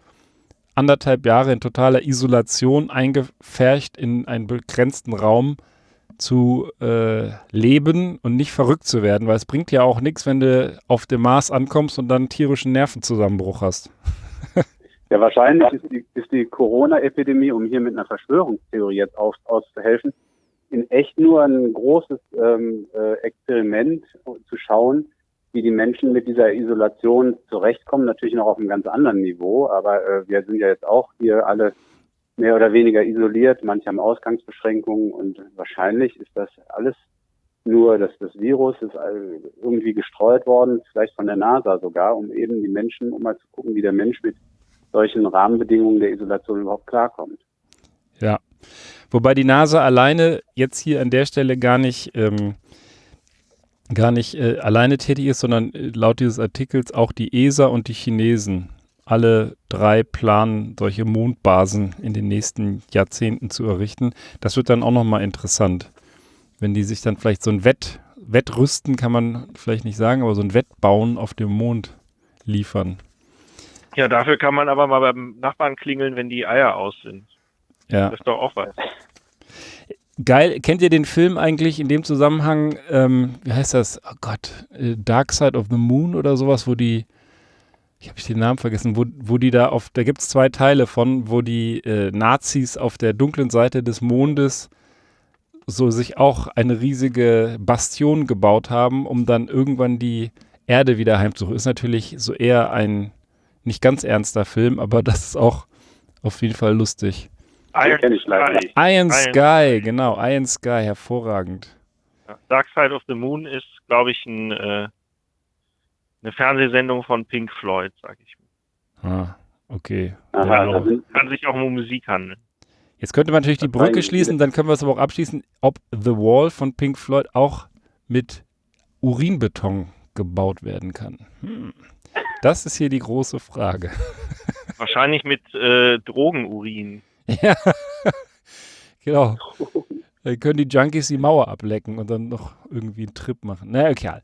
Anderthalb Jahre in totaler Isolation eingefärcht in einen begrenzten Raum zu äh, leben und nicht verrückt zu werden, weil es bringt ja auch nichts, wenn du auf dem Mars ankommst und dann tierischen Nervenzusammenbruch hast. Ja, wahrscheinlich ist die, die Corona-Epidemie, um hier mit einer Verschwörungstheorie jetzt auf, auszuhelfen, in echt nur ein großes ähm, äh, Experiment zu schauen, wie die Menschen mit dieser Isolation zurechtkommen. Natürlich noch auf einem ganz anderen Niveau, aber äh, wir sind ja jetzt auch hier alle mehr oder weniger isoliert. Manche haben Ausgangsbeschränkungen und wahrscheinlich ist das alles nur, dass das Virus ist irgendwie gestreut worden, vielleicht von der NASA sogar, um eben die Menschen, um mal zu gucken, wie der Mensch mit solchen Rahmenbedingungen der Isolation überhaupt klarkommt. Ja, wobei die NASA alleine jetzt hier an der Stelle gar nicht, ähm, gar nicht äh, alleine tätig ist, sondern äh, laut dieses Artikels auch die ESA und die Chinesen. Alle drei planen, solche Mondbasen in den nächsten Jahrzehnten zu errichten. Das wird dann auch nochmal interessant, wenn die sich dann vielleicht so ein Wett, Wettrüsten kann man vielleicht nicht sagen, aber so ein Wettbauen auf dem Mond liefern. Ja, dafür kann man aber mal beim Nachbarn klingeln, wenn die Eier aus sind. Ja. Das ist doch auch was. Geil. Kennt ihr den Film eigentlich in dem Zusammenhang, ähm, wie heißt das? Oh Gott, äh, Dark Side of the Moon oder sowas, wo die, ich habe den Namen vergessen, wo, wo die da auf, da gibt es zwei Teile von, wo die äh, Nazis auf der dunklen Seite des Mondes so sich auch eine riesige Bastion gebaut haben, um dann irgendwann die Erde wieder heimzuholen. Ist natürlich so eher ein nicht ganz ernster Film, aber das ist auch auf jeden Fall lustig. Iron, kenn ich leider Sky. nicht. Iron Iron Sky, genau, Iron Sky, hervorragend. Dark Side of the Moon ist, glaube ich, ein, äh, eine Fernsehsendung von Pink Floyd, sag ich mal. Ah, okay. Aha, Ja. Kann sich auch um Musik handeln. Jetzt könnte man natürlich die Brücke schließen, dann können wir es aber auch abschließen, ob The Wall von Pink Floyd auch mit Urinbeton gebaut werden kann. Hm. Das ist hier die große Frage. Wahrscheinlich mit äh, Drogenurin. Ja, genau. Dann können die Junkies die Mauer ablecken und dann noch irgendwie einen Trip machen. Na, egal.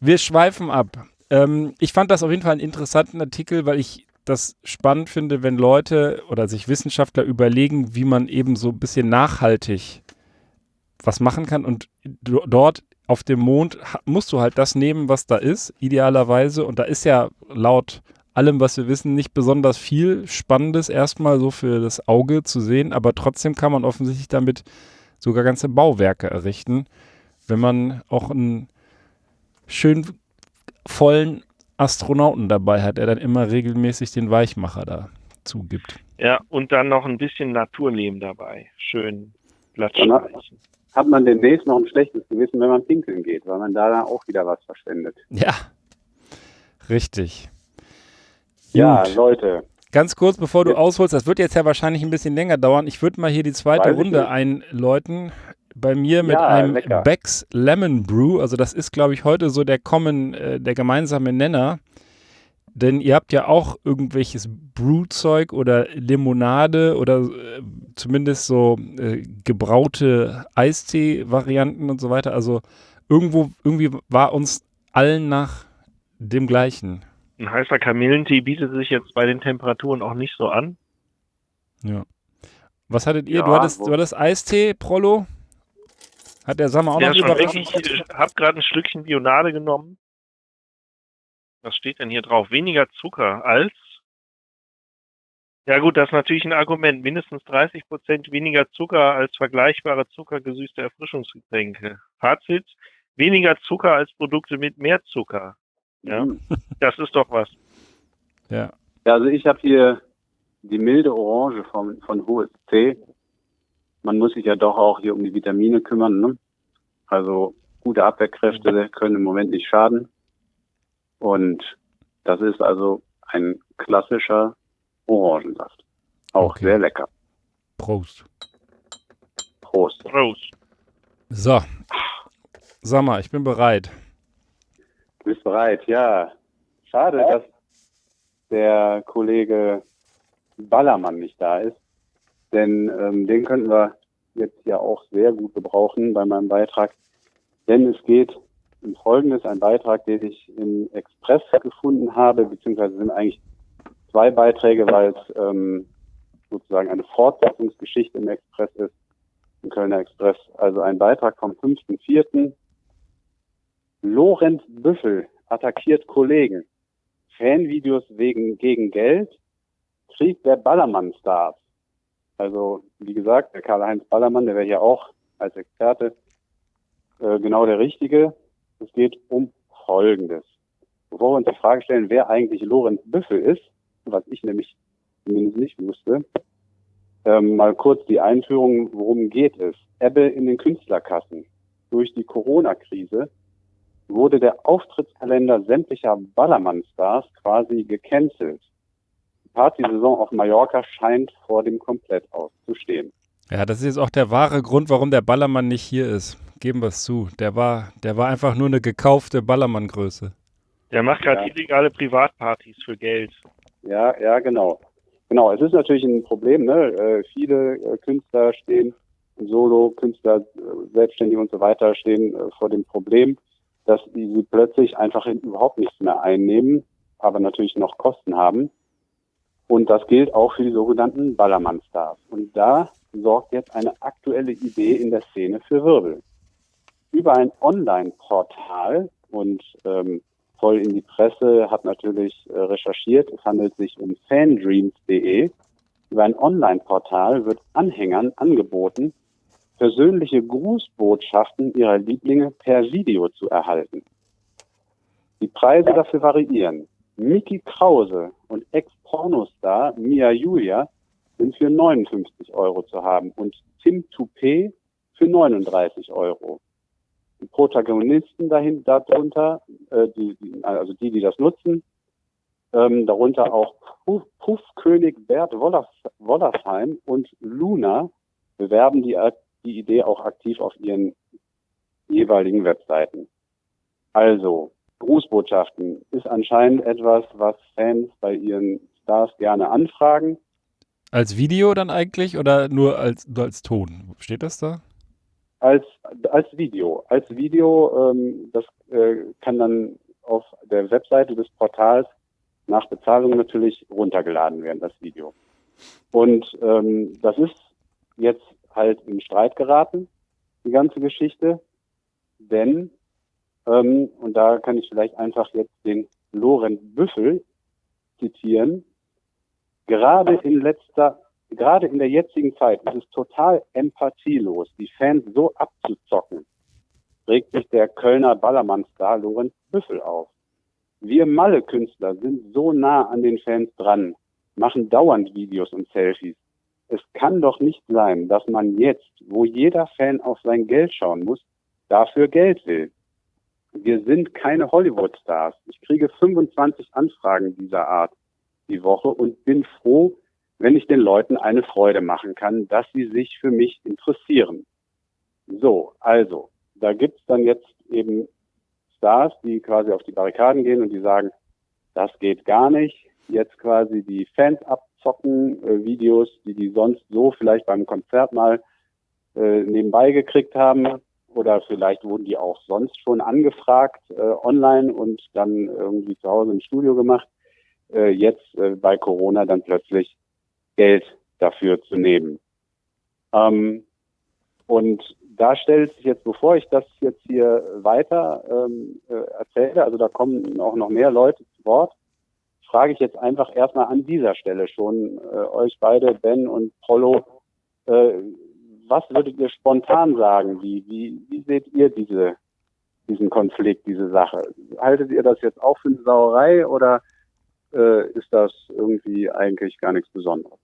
Wir schweifen ab. Ähm, ich fand das auf jeden Fall einen interessanten Artikel, weil ich das spannend finde, wenn Leute oder sich Wissenschaftler überlegen, wie man eben so ein bisschen nachhaltig was machen kann. Und do- dort auf dem Mond musst du halt das nehmen, was da ist, idealerweise. Und da ist ja laut allem, was wir wissen, nicht besonders viel Spannendes erstmal so für das Auge zu sehen, aber trotzdem kann man offensichtlich damit sogar ganze Bauwerke errichten, wenn man auch einen schön vollen Astronauten dabei hat, der dann immer regelmäßig den Weichmacher da zugibt. Ja, und dann noch ein bisschen Naturleben dabei. Schön glatt Ja. streichen. hat man demnächst noch ein schlechtes Gewissen, wenn man pinkeln geht, weil man da dann auch wieder was verschwendet. Ja, richtig. Ja, Gut. Leute, Ganz kurz, bevor du ausholst, das wird jetzt ja wahrscheinlich ein bisschen länger dauern. Ich würde mal hier die zweite Weiß Runde einläuten. Bei mir mit Ja, einem lecker. Becks Lemon Brew. Also das ist, glaube ich, heute so der Common, äh, der gemeinsame Nenner. Denn ihr habt ja auch irgendwelches Brewzeug oder Limonade oder äh, zumindest so äh, gebraute Eistee-Varianten und so weiter. Also irgendwo, irgendwie war uns allen nach dem gleichen. Ein heißer Kamillentee bietet sich jetzt bei den Temperaturen auch nicht so an. Ja. Was hattet ihr? Ja, du hattest, du hattest Eistee, Prollo? Hat der Sommer auch Ja, noch überrascht? Ich habe gerade ein Stückchen Bionade genommen. Was steht denn hier drauf? Weniger Zucker als. Ja gut, das ist natürlich ein Argument. Mindestens 30 Prozent weniger Zucker als vergleichbare zuckergesüßte Erfrischungsgetränke. Fazit, weniger Zucker als Produkte mit mehr Zucker. Ja. Mhm. Das ist doch was. Ja. Ja, also ich habe hier die milde Orange von, von HSC. Man muss sich ja doch auch hier um die Vitamine kümmern. Ne? Also gute Abwehrkräfte können im Moment nicht schaden. Und das ist also ein klassischer Orangensaft. Auch Okay. sehr lecker. Prost. Prost. Prost. So. Sommer, ich bin bereit. Du bist bereit, ja. Schade, dass der Kollege Ballermann nicht da ist. Denn ähm, den könnten wir jetzt ja auch sehr gut gebrauchen bei meinem Beitrag. Denn es geht um Folgendes, ein Beitrag, den ich im Express gefunden habe, beziehungsweise sind eigentlich zwei Beiträge, weil es ähm, sozusagen eine Fortsetzungsgeschichte im Express ist, im Kölner Express. Also ein Beitrag vom 5.4. Lorenz Büffel attackiert Kollegen. Fanvideos wegen gegen Geld Krieg der Ballermann-Stars. Also, wie gesagt, der Karl-Heinz Ballermann, der wäre hier auch als Experte äh, genau der Richtige. Es geht um Folgendes. Bevor wir uns die Frage stellen, wer eigentlich Lorenz Büffel ist, was ich nämlich zumindest nicht wusste, ähm, mal kurz die Einführung, worum geht es. Ebbe in den Künstlerkassen. Durch die Corona-Krise wurde der Auftrittskalender sämtlicher Ballermann-Stars quasi gecancelt. Die Partysaison auf Mallorca scheint vor dem Komplettaus zu stehen. Ja, das ist jetzt auch der wahre Grund, warum der Ballermann nicht hier ist. Geben wir es zu. Der war, der war einfach nur eine gekaufte Ballermann-Größe. Der macht gerade Ja. illegale Privatpartys für Geld. Ja, ja, genau. Genau, es ist natürlich ein Problem. Ne? Äh, viele äh, Künstler stehen, Solo-Künstler, äh, Selbstständige und so weiter stehen äh, vor dem Problem, dass sie plötzlich einfach in- überhaupt nichts mehr einnehmen, aber natürlich noch Kosten haben. Und das gilt auch für die sogenannten Ballermann-Stars. Und da sorgt jetzt eine aktuelle Idee in der Szene für Wirbel. Über ein Online-Portal und ähm, voll in die Presse, hat natürlich äh, recherchiert. Es handelt sich um fandreams.de. Über ein Online-Portal wird Anhängern angeboten, persönliche Grußbotschaften ihrer Lieblinge per Video zu erhalten. Die Preise dafür variieren. Mickey Krause und Ex-Pornostar Mia Julia sind für 59 Euro zu haben und Tim Toupé für 39 Euro. Die Protagonisten dahin, darunter, äh, die, also die, die das nutzen, ähm, darunter auch Puff, Puffkönig Bert Wollers, Wollersheim und Luna bewerben die, die Idee auch aktiv auf ihren jeweiligen Webseiten. Also, Grußbotschaften ist anscheinend etwas, was Fans bei ihren Stars gerne anfragen. Als Video dann eigentlich oder nur als, nur als Ton? Steht das da? Als, als Video. Als Video, ähm, das äh, kann dann auf der Webseite des Portals nach Bezahlung natürlich runtergeladen werden, das Video. Und ähm, das ist jetzt halt in Streit geraten, die ganze Geschichte, denn, ähm, und da kann ich vielleicht einfach jetzt den Lorenz Büffel zitieren, gerade in letzter gerade in der jetzigen Zeit ist es total empathielos, die Fans so abzuzocken, regt sich der Kölner Ballermann-Star Lorenz Büffel auf. Wir Malle-Künstler sind so nah an den Fans dran, machen dauernd Videos und Selfies. Es kann doch nicht sein, dass man jetzt, wo jeder Fan auf sein Geld schauen muss, dafür Geld will. Wir sind keine Hollywood-Stars. Ich kriege 25 Anfragen dieser Art die Woche und bin froh, wenn ich den Leuten eine Freude machen kann, dass sie sich für mich interessieren. So, also, da gibt's dann jetzt eben Stars, die quasi auf die Barrikaden gehen und die sagen, das geht gar nicht. Jetzt quasi die Fans abzocken, äh, Videos, die die sonst so vielleicht beim Konzert mal äh, nebenbei gekriegt haben. Oder vielleicht wurden die auch sonst schon angefragt äh, online und dann irgendwie zu Hause im Studio gemacht. Äh, jetzt äh, bei Corona dann plötzlich Geld dafür zu nehmen. Ähm, und da stellt sich jetzt, bevor ich das jetzt hier weiter ähm, äh, erzähle, also da kommen auch noch mehr Leute zu Wort, frage ich jetzt einfach erstmal an dieser Stelle schon äh, euch beide, Ben und Polo, äh, was würdet ihr spontan sagen? Wie, wie, wie seht ihr diese, diesen Konflikt, diese Sache? Haltet ihr das jetzt auch für eine Sauerei oder äh, ist das irgendwie eigentlich gar nichts Besonderes?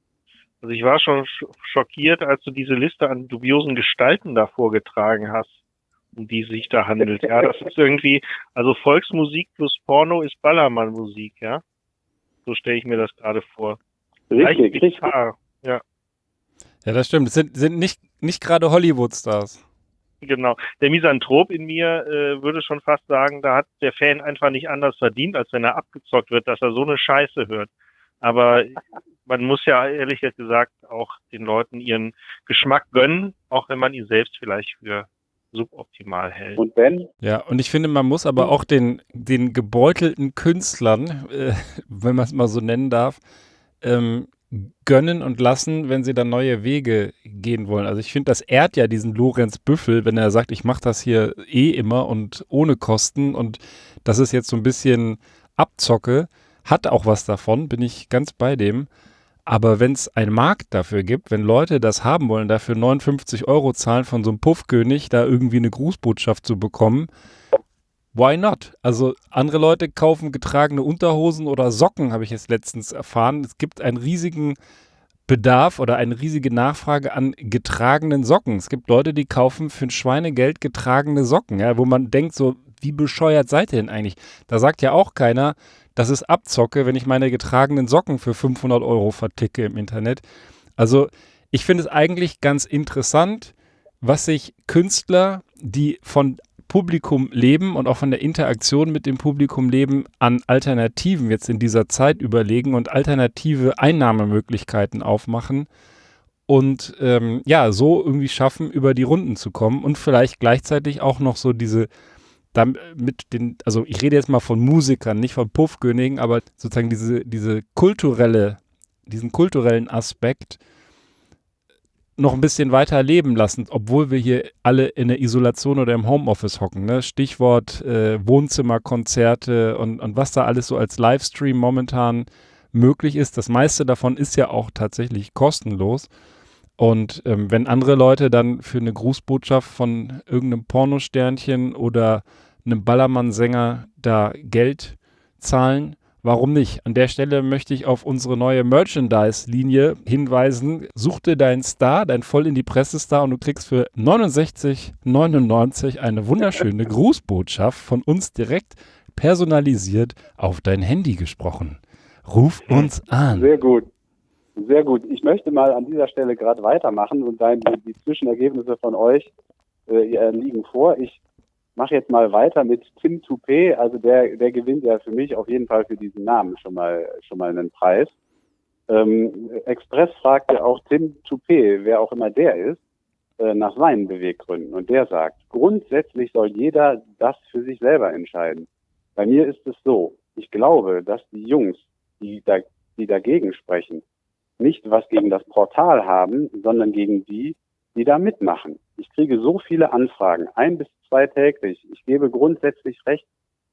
Also ich war schon sch- schockiert, als du diese Liste an dubiosen Gestalten da vorgetragen hast, um die sich da handelt. Ja, das ist irgendwie, also Volksmusik plus Porno ist Ballermann-Musik, ja. So stelle ich mir das gerade vor. Leicht Richtig, richtig. Ja, Ja, das stimmt. Es sind, sind nicht, nicht gerade Hollywood-Stars. genau. Der Misanthrop in mir äh, würde schon fast sagen, da hat der Fan einfach nicht anders verdient, als wenn er abgezockt wird, dass er so eine Scheiße hört. Aber man muss ja ehrlich gesagt auch den Leuten ihren Geschmack gönnen, auch wenn man ihn selbst vielleicht für suboptimal hält. Und Ben? Ja, und ich finde, man muss aber auch den, den gebeutelten Künstlern, äh, wenn man es mal so nennen darf, ähm, gönnen und lassen, wenn sie dann neue Wege gehen wollen. Also ich finde, das ehrt ja diesen Lorenz Büffel, wenn er sagt, ich mache das hier eh immer und ohne Kosten und das ist jetzt so ein bisschen Abzocke, hat auch was davon, bin ich ganz bei dem. Aber wenn es einen Markt dafür gibt, wenn Leute das haben wollen, dafür 59 Euro zahlen von so einem Puffkönig, da irgendwie eine Grußbotschaft zu bekommen, why not? Also andere Leute kaufen getragene Unterhosen oder Socken, habe ich jetzt letztens erfahren. Es gibt einen riesigen Bedarf oder eine riesige Nachfrage an getragenen Socken. Es gibt Leute, die kaufen für ein Schweinegeld getragene Socken, ja, wo man denkt so, wie bescheuert seid ihr denn eigentlich? Da sagt ja auch keiner, das ist Abzocke, wenn ich meine getragenen Socken für 500 Euro verticke im Internet. Also ich finde es eigentlich ganz interessant, was sich Künstler, die von Publikum leben und auch von der Interaktion mit dem Publikum leben, an Alternativen jetzt in dieser Zeit überlegen und alternative Einnahmemöglichkeiten aufmachen und ähm, ja, so irgendwie schaffen, über die Runden zu kommen und vielleicht gleichzeitig auch noch so diese damit den, also ich rede jetzt mal von Musikern, nicht von Puffkönigen, aber sozusagen diese, diese kulturelle, diesen kulturellen Aspekt noch ein bisschen weiter leben lassen, obwohl wir hier alle in der Isolation oder im Homeoffice hocken. Ne? Stichwort äh, Wohnzimmerkonzerte und, und was da alles so als Livestream momentan möglich ist. Das meiste davon ist ja auch tatsächlich kostenlos. Und ähm, wenn andere Leute dann für eine Grußbotschaft von irgendeinem Pornosternchen oder einem Ballermann-Sänger da Geld zahlen, warum nicht? An der Stelle möchte ich auf unsere neue Merchandise-Linie hinweisen. Such dir deinen Star, dein voll in die Presse-Star und du kriegst für 69,99 eine wunderschöne Grußbotschaft von uns direkt personalisiert auf dein Handy gesprochen. Ruf uns an. Sehr gut. Sehr gut. Ich möchte mal an dieser Stelle gerade weitermachen und dann die, Zwischenergebnisse von euch äh, liegen vor. Ich mache jetzt mal weiter mit Tim Toupé. Also der, der gewinnt ja für mich auf jeden Fall für diesen Namen schon mal schon mal einen Preis. Ähm, Express fragte auch Tim Toupé, wer auch immer der ist, äh, nach seinen Beweggründen. Und der sagt, grundsätzlich soll jeder das für sich selber entscheiden. Bei mir ist es so, ich glaube, dass die Jungs, die, da, die dagegen sprechen, nicht was gegen das Portal haben, sondern gegen die, die da mitmachen. Ich kriege so viele Anfragen, ein bis zwei täglich. Ich gebe grundsätzlich recht,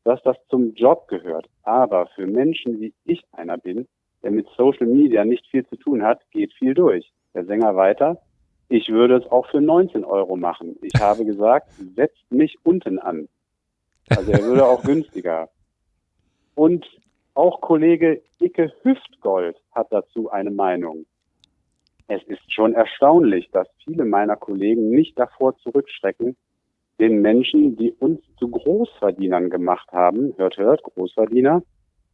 dass das zum Job gehört. Aber für Menschen, wie ich einer bin, der mit Social Media nicht viel zu tun hat, geht viel durch. Der Sänger weiter. Ich würde es auch für 19 Euro machen. Ich habe gesagt, setzt mich unten an. Also er würde auch günstiger. Und auch Kollege Icke Hüftgold hat dazu eine Meinung. Es ist schon erstaunlich, dass viele meiner Kollegen nicht davor zurückschrecken, den Menschen, die uns zu Großverdienern gemacht haben, hört, hört, Großverdiener,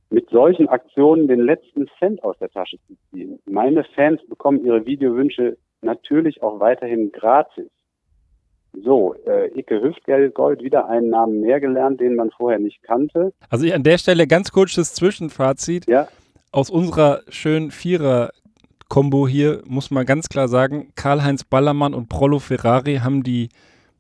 mit solchen Aktionen den letzten Cent aus der Tasche zu ziehen. Meine Fans bekommen ihre Videowünsche natürlich auch weiterhin gratis. So, äh, Icke Hüftgold, wieder einen Namen mehr gelernt, den man vorher nicht kannte. Also ich an der Stelle ganz kurzes Zwischenfazit. Ja. Aus unserer schönen Vierer-Kombo hier muss man ganz klar sagen, Karl-Heinz Ballermann und Prollo Ferrari haben die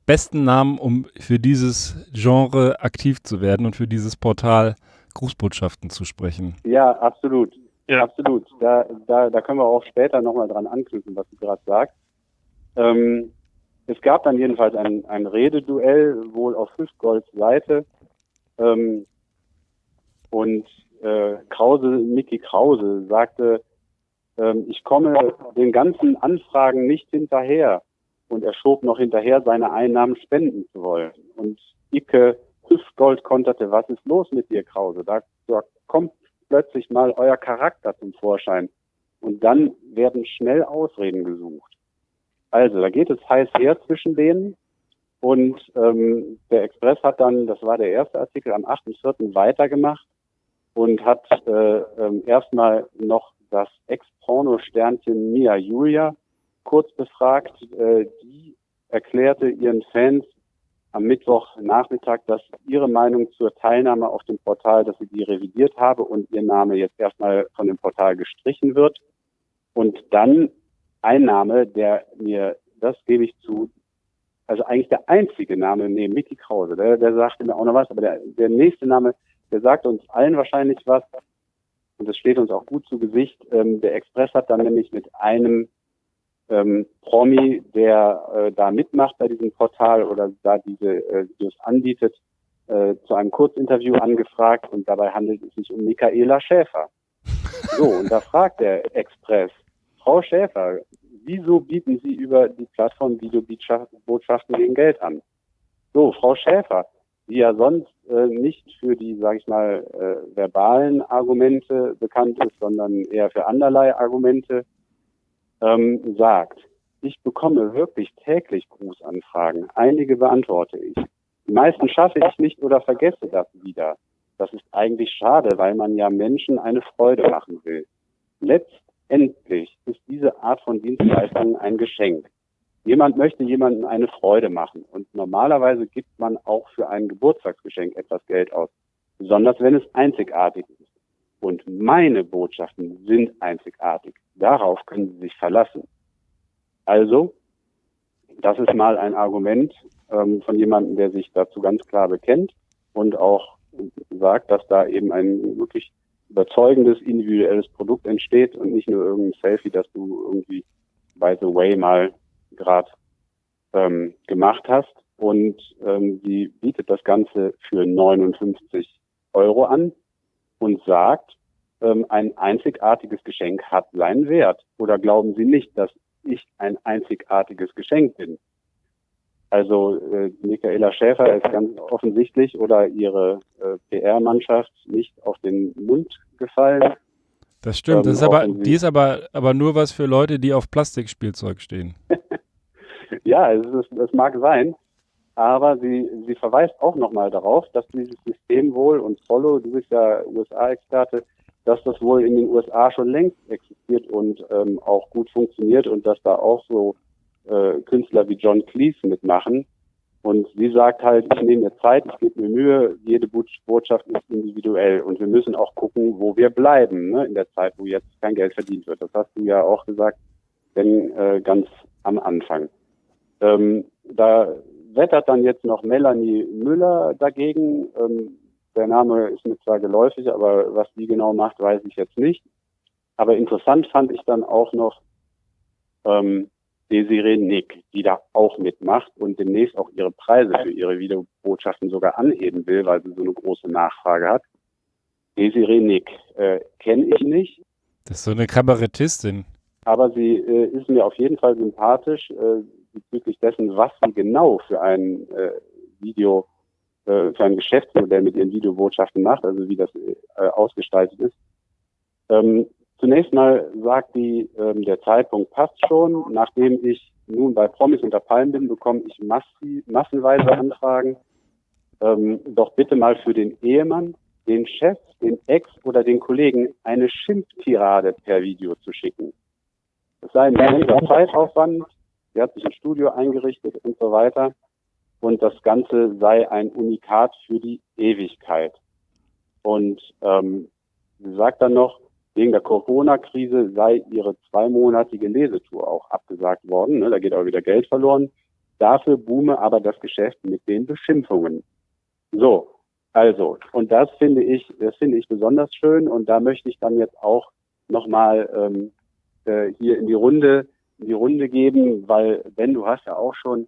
besten Namen, um für dieses Genre aktiv zu werden und für dieses Portal Grußbotschaften zu sprechen. Ja, absolut. Ja. Absolut. Da, da, da können wir auch später nochmal dran anknüpfen, was du gerade sagst. Ähm, es gab dann jedenfalls ein, ein Rededuell, wohl auf Hüftgolds Seite. Ähm, und äh, Krause, Mickey Krause sagte, ähm, ich komme den ganzen Anfragen nicht hinterher. Und er schob noch hinterher, seine Einnahmen spenden zu wollen. Und Icke Hüftgold konterte, was ist los mit dir, Krause? Da, da kommt plötzlich mal euer Charakter zum Vorschein. Und dann werden schnell Ausreden gesucht. Also, da geht es heiß her zwischen denen. Und ähm, der Express hat dann, das war der erste Artikel, am 8.4. weitergemacht und hat äh, ähm, erstmal noch das Ex-Porno-Sternchen Mia Julia kurz befragt. Äh, die erklärte ihren Fans am Mittwochnachmittag, dass ihre Meinung zur Teilnahme auf dem Portal, dass sie die revidiert habe und ihr Name jetzt erstmal von dem Portal gestrichen wird. Und dann ein Name, der mir, das gebe ich zu, also eigentlich der einzige Name neben Mickey Krause, der, der sagte mir auch noch was, aber der, der nächste Name, der sagt uns allen wahrscheinlich was und das steht uns auch gut zu Gesicht. Ähm, der Express hat dann nämlich mit einem ähm, Promi, der äh, da mitmacht bei diesem Portal oder da diese äh, Videos anbietet, äh, zu einem Kurzinterview angefragt und dabei handelt es sich um Michaela Schäfer. So, und da fragt der Express, Frau Schäfer, wieso bieten Sie über die Plattform Videobotschaften gegen Geld an? So, Frau Schäfer, die ja sonst äh, nicht für die, sage ich mal, äh, verbalen Argumente bekannt ist, sondern eher für anderlei Argumente, ähm, sagt, ich bekomme wirklich täglich Grußanfragen. Einige beantworte ich. Die meisten schaffe ich nicht oder vergesse das wieder. Das ist eigentlich schade, weil man ja Menschen eine Freude machen will. Letztendlich ist diese Art von Dienstleistung ein Geschenk. Jemand möchte jemandem eine Freude machen und normalerweise gibt man auch für ein Geburtstagsgeschenk etwas Geld aus, besonders wenn es einzigartig ist. Und meine Botschaften sind einzigartig. Darauf können Sie sich verlassen. Also, das ist mal ein Argument ähm, von jemandem, der sich dazu ganz klar bekennt und auch sagt, dass da eben ein wirklich überzeugendes individuelles Produkt entsteht und nicht nur irgendein Selfie, das du irgendwie by the way mal gerade ähm, gemacht hast. Und ähm, sie bietet das Ganze für 59 Euro an und sagt, ähm, ein einzigartiges Geschenk hat seinen Wert. Oder glauben Sie nicht, dass ich ein einzigartiges Geschenk bin? Also äh, Michaela Schäfer ist ganz offensichtlich oder ihre äh, PR-Mannschaft nicht auf den Mund gefallen. Das stimmt, ähm, das ist aber, die ist aber, aber nur was für Leute, die auf Plastikspielzeug stehen. ja, es, ist, es mag sein, aber sie, sie verweist auch nochmal darauf, dass dieses System wohl, und Follow, du bist ja USA-Experte, dass das wohl in den USA schon längst existiert und ähm, auch gut funktioniert und dass da auch so äh, Künstler wie John Cleese mitmachen. Und sie sagt halt, ich nehme mir Zeit, ich gebe mir Mühe, jede Botschaft ist individuell und wir müssen auch gucken, wo wir bleiben, ne, in der Zeit, wo jetzt kein Geld verdient wird. Das hast du ja auch gesagt, denn äh, ganz am Anfang. Ähm, da wettert dann jetzt noch Melanie Müller dagegen. Ähm, der Name ist mir zwar geläufig, aber was die genau macht, weiß ich jetzt nicht. Aber interessant fand ich dann auch noch ähm, Desiree Nick, die da auch mitmacht und demnächst auch ihre Preise für ihre Videobotschaften sogar anheben will, weil sie so eine große Nachfrage hat. Desiree Nick äh, kenne ich nicht. Das ist so eine Kabarettistin. Aber sie äh, ist mir auf jeden Fall sympathisch äh, bezüglich dessen, was sie genau für ein äh, Video, äh, für ein Geschäftsmodell mit ihren Videobotschaften macht, also wie das äh, ausgestaltet ist. Ähm, Zunächst mal sagt die, ähm, der Zeitpunkt passt schon. Nachdem ich nun bei Promis unter Palmen bin, bekomme ich massi massenweise Anfragen. Ähm, doch bitte mal für den Ehemann, den Chef, den Ex oder den Kollegen eine Schimpftirade per Video zu schicken. Es sei ein immenser Zeitaufwand. Sie hat sich ein Studio eingerichtet und so weiter. Und das Ganze sei ein Unikat für die Ewigkeit. Und ähm, sie sagt dann noch, Wegen der Corona-Krise sei ihre zweimonatige Lesetour auch abgesagt worden. Ne? Da geht auch wieder Geld verloren. Dafür boome aber das Geschäft mit den Beschimpfungen. So, also, und das finde ich, das finde ich besonders schön und da möchte ich dann jetzt auch nochmal ähm, äh, hier in die Runde, in die Runde geben, weil Ben, du hast ja auch schon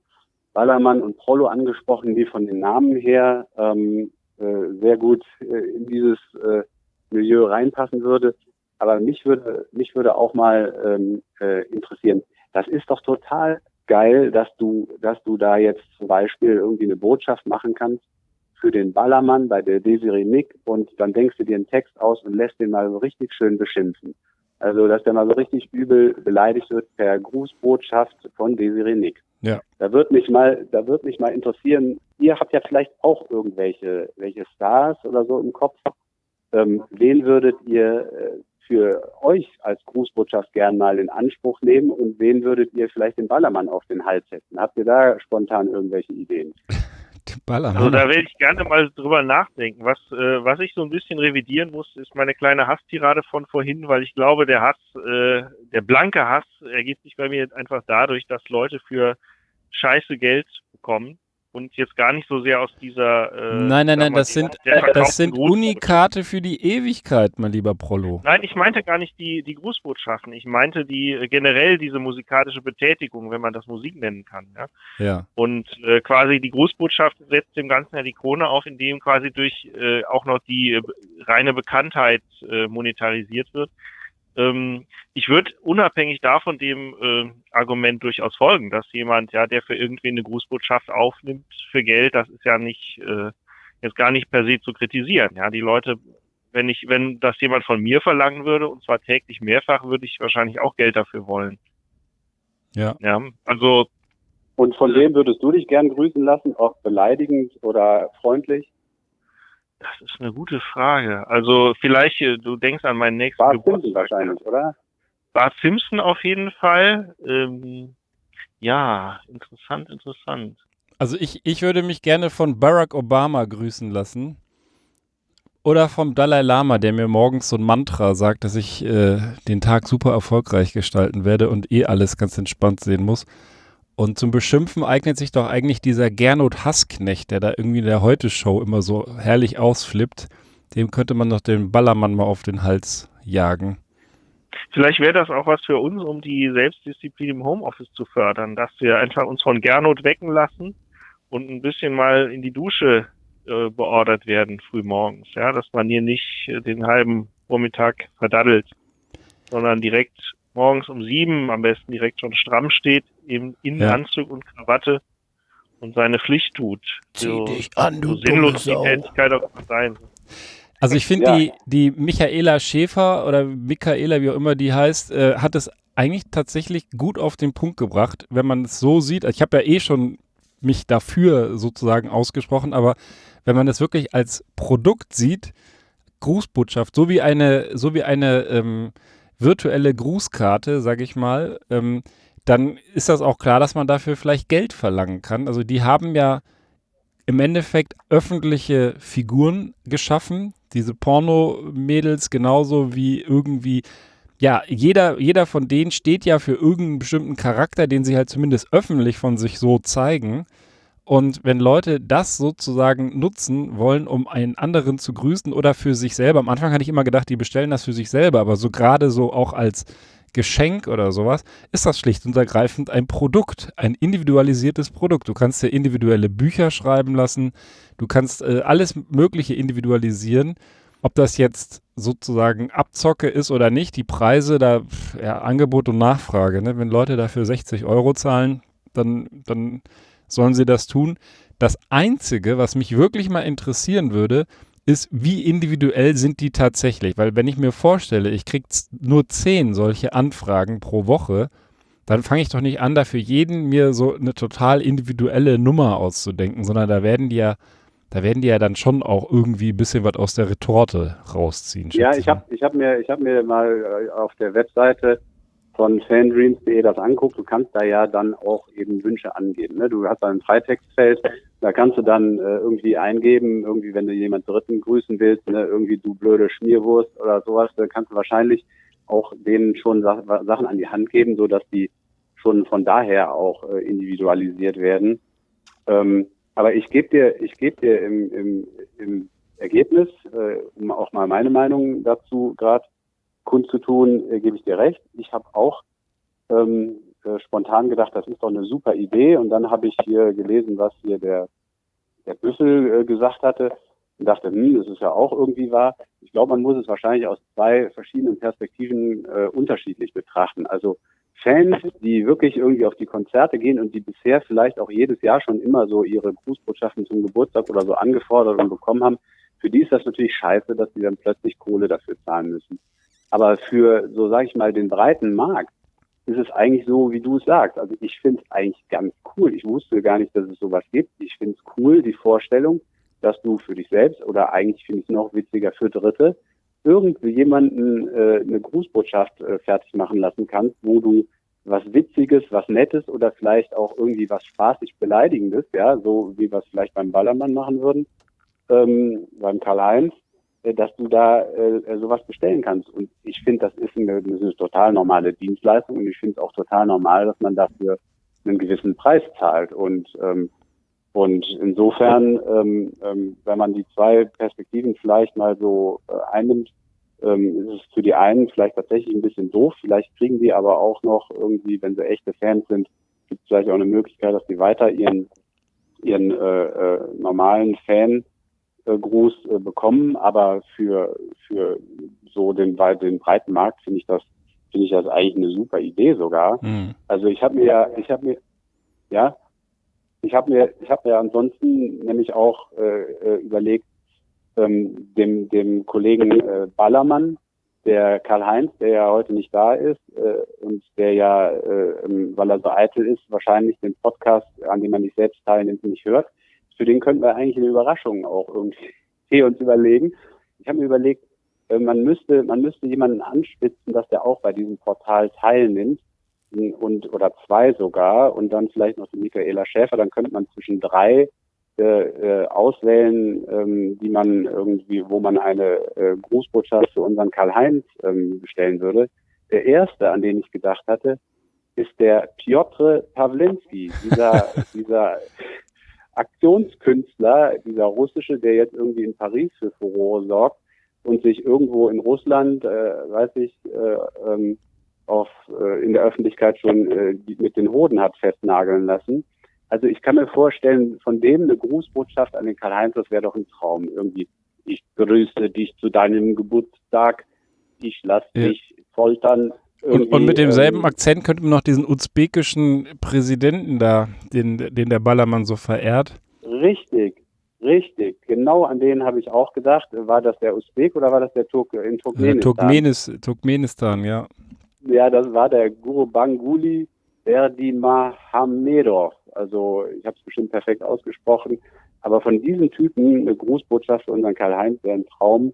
Ballermann und Prollo angesprochen, die von den Namen her ähm, äh, sehr gut äh, in dieses äh, Milieu reinpassen würde. Aber mich würde, mich würde auch mal ähm, äh, interessieren, das ist doch total geil, dass du, dass du da jetzt zum Beispiel irgendwie eine Botschaft machen kannst für den Ballermann bei der Desiree Nick und dann denkst du dir einen Text aus und lässt den mal so richtig schön beschimpfen. Also, dass der mal so richtig übel beleidigt wird per Grußbotschaft von Desiree Nick. Ja. Da wird mich mal, da wird mich mal interessieren, ihr habt ja vielleicht auch irgendwelche, welche Stars oder so im Kopf. Ähm, wen würdet ihr äh, für euch als Grußbotschaft gern mal in Anspruch nehmen und wen würdet ihr vielleicht den Ballermann auf den Hals setzen? Habt ihr da spontan irgendwelche Ideen? Ballermann. Also da werde ich gerne mal drüber nachdenken. Was, äh, was ich so ein bisschen revidieren muss, ist meine kleine Hasstirade von vorhin, weil ich glaube, der Hass, äh, der blanke Hass ergibt sich bei mir jetzt einfach dadurch, dass Leute für scheiße Geld bekommen und jetzt gar nicht so sehr aus dieser. Äh, nein, nein, nein, das sind, das sind Unikate für die Ewigkeit, mein lieber Prollo. Nein, ich meinte gar nicht die, die Grußbotschaften. Ich meinte die äh, generell diese musikalische Betätigung, wenn man das Musik nennen kann. Ja. ja. Und äh, quasi die Grußbotschaft setzt dem Ganzen ja die Krone auf, indem quasi durch äh, auch noch die äh, reine Bekanntheit äh, monetarisiert wird. Ähm, ich würde unabhängig davon dem äh, Argument durchaus folgen, dass jemand, ja, der für irgendwie eine Grußbotschaft aufnimmt für Geld, das ist ja nicht äh, jetzt gar nicht per se zu kritisieren. Ja, die Leute, wenn ich, wenn das jemand von mir verlangen würde und zwar täglich mehrfach, würde ich wahrscheinlich auch Geld dafür wollen. Ja. Ja, also. Und von wem würdest du dich gern grüßen lassen? Auch beleidigend oder freundlich? Das ist eine gute Frage. Also vielleicht, äh, du denkst an meinen nächsten Bart Geburtstag. Simpson wahrscheinlich, oder? Bart Simpson auf jeden Fall. Ähm, ja, interessant, interessant. Also ich, ich würde mich gerne von Barack Obama grüßen lassen. Oder vom Dalai Lama, der mir morgens so ein Mantra sagt, dass ich äh, den Tag super erfolgreich gestalten werde und eh alles ganz entspannt sehen muss. Und zum Beschimpfen eignet sich doch eigentlich dieser Gernot Hassknecht, der da irgendwie in der Heute-Show immer so herrlich ausflippt. Dem könnte man doch den Ballermann mal auf den Hals jagen. Vielleicht wäre das auch was für uns, um die Selbstdisziplin im Homeoffice zu fördern, dass wir einfach uns von Gernot wecken lassen und ein bisschen mal in die Dusche äh, beordert werden frühmorgens. Ja, dass man hier nicht äh, den halben Vormittag verdaddelt, sondern direkt morgens um sieben am besten direkt schon stramm steht, eben in ja. Anzug und Krawatte und seine Pflicht tut. Zieh so, dich an, du so sinnlos die Tätigkeit auch sein. Also ich finde ja. die, die Michaela Schäfer oder Michaela, wie auch immer die heißt, äh, hat es eigentlich tatsächlich gut auf den Punkt gebracht, wenn man es so sieht. Ich habe ja eh schon mich dafür sozusagen ausgesprochen, aber wenn man es wirklich als Produkt sieht, Grußbotschaft, so wie eine, so wie eine ähm, virtuelle Grußkarte, sage ich mal, ähm, dann ist das auch klar, dass man dafür vielleicht Geld verlangen kann. Also die haben ja im Endeffekt öffentliche Figuren geschaffen, diese Porno-Mädels genauso wie irgendwie, ja, jeder, jeder von denen steht ja für irgendeinen bestimmten Charakter, den sie halt zumindest öffentlich von sich so zeigen. Und wenn Leute das sozusagen nutzen wollen, um einen anderen zu grüßen oder für sich selber, am Anfang hatte ich immer gedacht, die bestellen das für sich selber, aber so gerade so auch als Geschenk oder sowas, ist das schlicht und ergreifend ein Produkt, ein individualisiertes Produkt. Du kannst dir individuelle Bücher schreiben lassen, du kannst äh, alles Mögliche individualisieren. Ob das jetzt sozusagen Abzocke ist oder nicht, die Preise, da ja, Angebot und Nachfrage. Ne? Wenn Leute dafür 60 Euro zahlen, dann, dann sollen sie das tun. Das Einzige, was mich wirklich mal interessieren würde, ist, wie individuell sind die tatsächlich? Weil wenn ich mir vorstelle, ich kriege nur zehn solche Anfragen pro Woche, dann fange ich doch nicht an, da für jeden mir so eine total individuelle Nummer auszudenken, sondern da werden die ja, da werden die ja dann schon auch irgendwie ein bisschen was aus der Retorte rausziehen. Ja, ich habe ich hab mir, hab mir mal äh, auf der Webseite von fandreams.de das anguckt, du kannst da ja dann auch eben Wünsche angeben. Ne? Du hast da ein Freitextfeld, da kannst du dann äh, irgendwie eingeben, irgendwie wenn du jemand Dritten grüßen willst, ne? irgendwie du blöde Schmierwurst oder sowas, da kannst du wahrscheinlich auch denen schon Sa Sachen an die Hand geben, so dass die schon von daher auch äh, individualisiert werden. Ähm, aber ich gebe dir, ich gebe dir im, im, im Ergebnis, äh, um auch mal meine Meinung dazu gerade kundzutun, äh, gebe ich dir recht. Ich habe auch ähm, äh, spontan gedacht, das ist doch eine super Idee. Und dann habe ich hier gelesen, was hier der, der Büffel äh, gesagt hatte und dachte, hm, das ist ja auch irgendwie wahr. Ich glaube, man muss es wahrscheinlich aus zwei verschiedenen Perspektiven äh, unterschiedlich betrachten. Also Fans, die wirklich irgendwie auf die Konzerte gehen und die bisher vielleicht auch jedes Jahr schon immer so ihre Grußbotschaften zum Geburtstag oder so angefordert und bekommen haben, für die ist das natürlich scheiße, dass sie dann plötzlich Kohle dafür zahlen müssen. Aber für, so sage ich mal, den breiten Markt ist es eigentlich so, wie du es sagst. Also ich finde es eigentlich ganz cool. Ich wusste gar nicht, dass es sowas gibt. Ich finde es cool, die Vorstellung, dass du für dich selbst oder eigentlich finde ich noch witziger für Dritte irgendwie jemanden äh, eine Grußbotschaft äh, fertig machen lassen kannst, wo du was Witziges, was Nettes oder vielleicht auch irgendwie was spaßig Beleidigendes, ja, so wie wir es vielleicht beim Ballermann machen würden, ähm, beim Karl-Heinz, dass du da äh, äh, sowas bestellen kannst. Und ich finde, das ist eine, das ist eine total normale Dienstleistung und ich finde es auch total normal, dass man dafür einen gewissen Preis zahlt. Und ähm, Und insofern, ähm, ähm, wenn man die zwei Perspektiven vielleicht mal so äh, einnimmt, ähm, ist es für die einen vielleicht tatsächlich ein bisschen doof. Vielleicht kriegen die aber auch noch irgendwie, wenn sie echte Fans sind, gibt es vielleicht auch eine Möglichkeit, dass die weiter ihren ihren äh, äh, normalen Fan-Gruß äh, bekommen. Aber für für so den, den breiten Markt finde ich das finde ich das eigentlich eine super Idee sogar. Mhm. Also ich habe mir ja, ich habe mir ja ich habe mir, ich habe mir ansonsten nämlich auch äh, äh, überlegt, ähm, dem, dem Kollegen äh, Ballermann, der Karl-Heinz, der ja heute nicht da ist äh, und der ja, äh, weil er so eitel ist, wahrscheinlich den Podcast, an dem man nicht selbst teilnimmt, nicht hört. Für den könnten wir eigentlich eine Überraschung auch irgendwie uns überlegen. Ich habe mir überlegt, äh, man müsste, man müsste jemanden anspitzen, dass der auch bei diesem Portal teilnimmt und oder zwei sogar und dann vielleicht noch die Michaela Schäfer, dann könnte man zwischen drei äh, äh, auswählen, ähm, die man irgendwie, wo man eine äh, Grußbotschaft für unseren Karl-Heinz ähm, bestellen würde. Der erste, an den ich gedacht hatte, ist der Piotr Pawlinski, dieser, dieser Aktionskünstler, dieser russische, der jetzt irgendwie in Paris für Furore sorgt und sich irgendwo in Russland, äh, weiß ich, äh, ähm, auf, äh, in der Öffentlichkeit schon äh, mit den Hoden hat festnageln lassen. Also ich kann mir vorstellen, von dem eine Grußbotschaft an den Karl-Heinz, das wäre doch ein Traum. Irgendwie, ich grüße dich zu deinem Geburtstag, ich lass ja. dich foltern. Und, und, mit demselben ähm, Akzent könnte man noch diesen usbekischen Präsidenten da, den, den der Ballermann so verehrt. Richtig, richtig. Genau an den habe ich auch gedacht. War das der Usbek oder war das der Turk in Turkmenistan? Turkmenis, Turkmenistan, ja. Ja, das war der Guru Banguli Verdi Mahamedov. Also ich habe es bestimmt perfekt ausgesprochen. Aber von diesen Typen eine Grußbotschaft für unseren Karl-Heinz wäre ein Traum.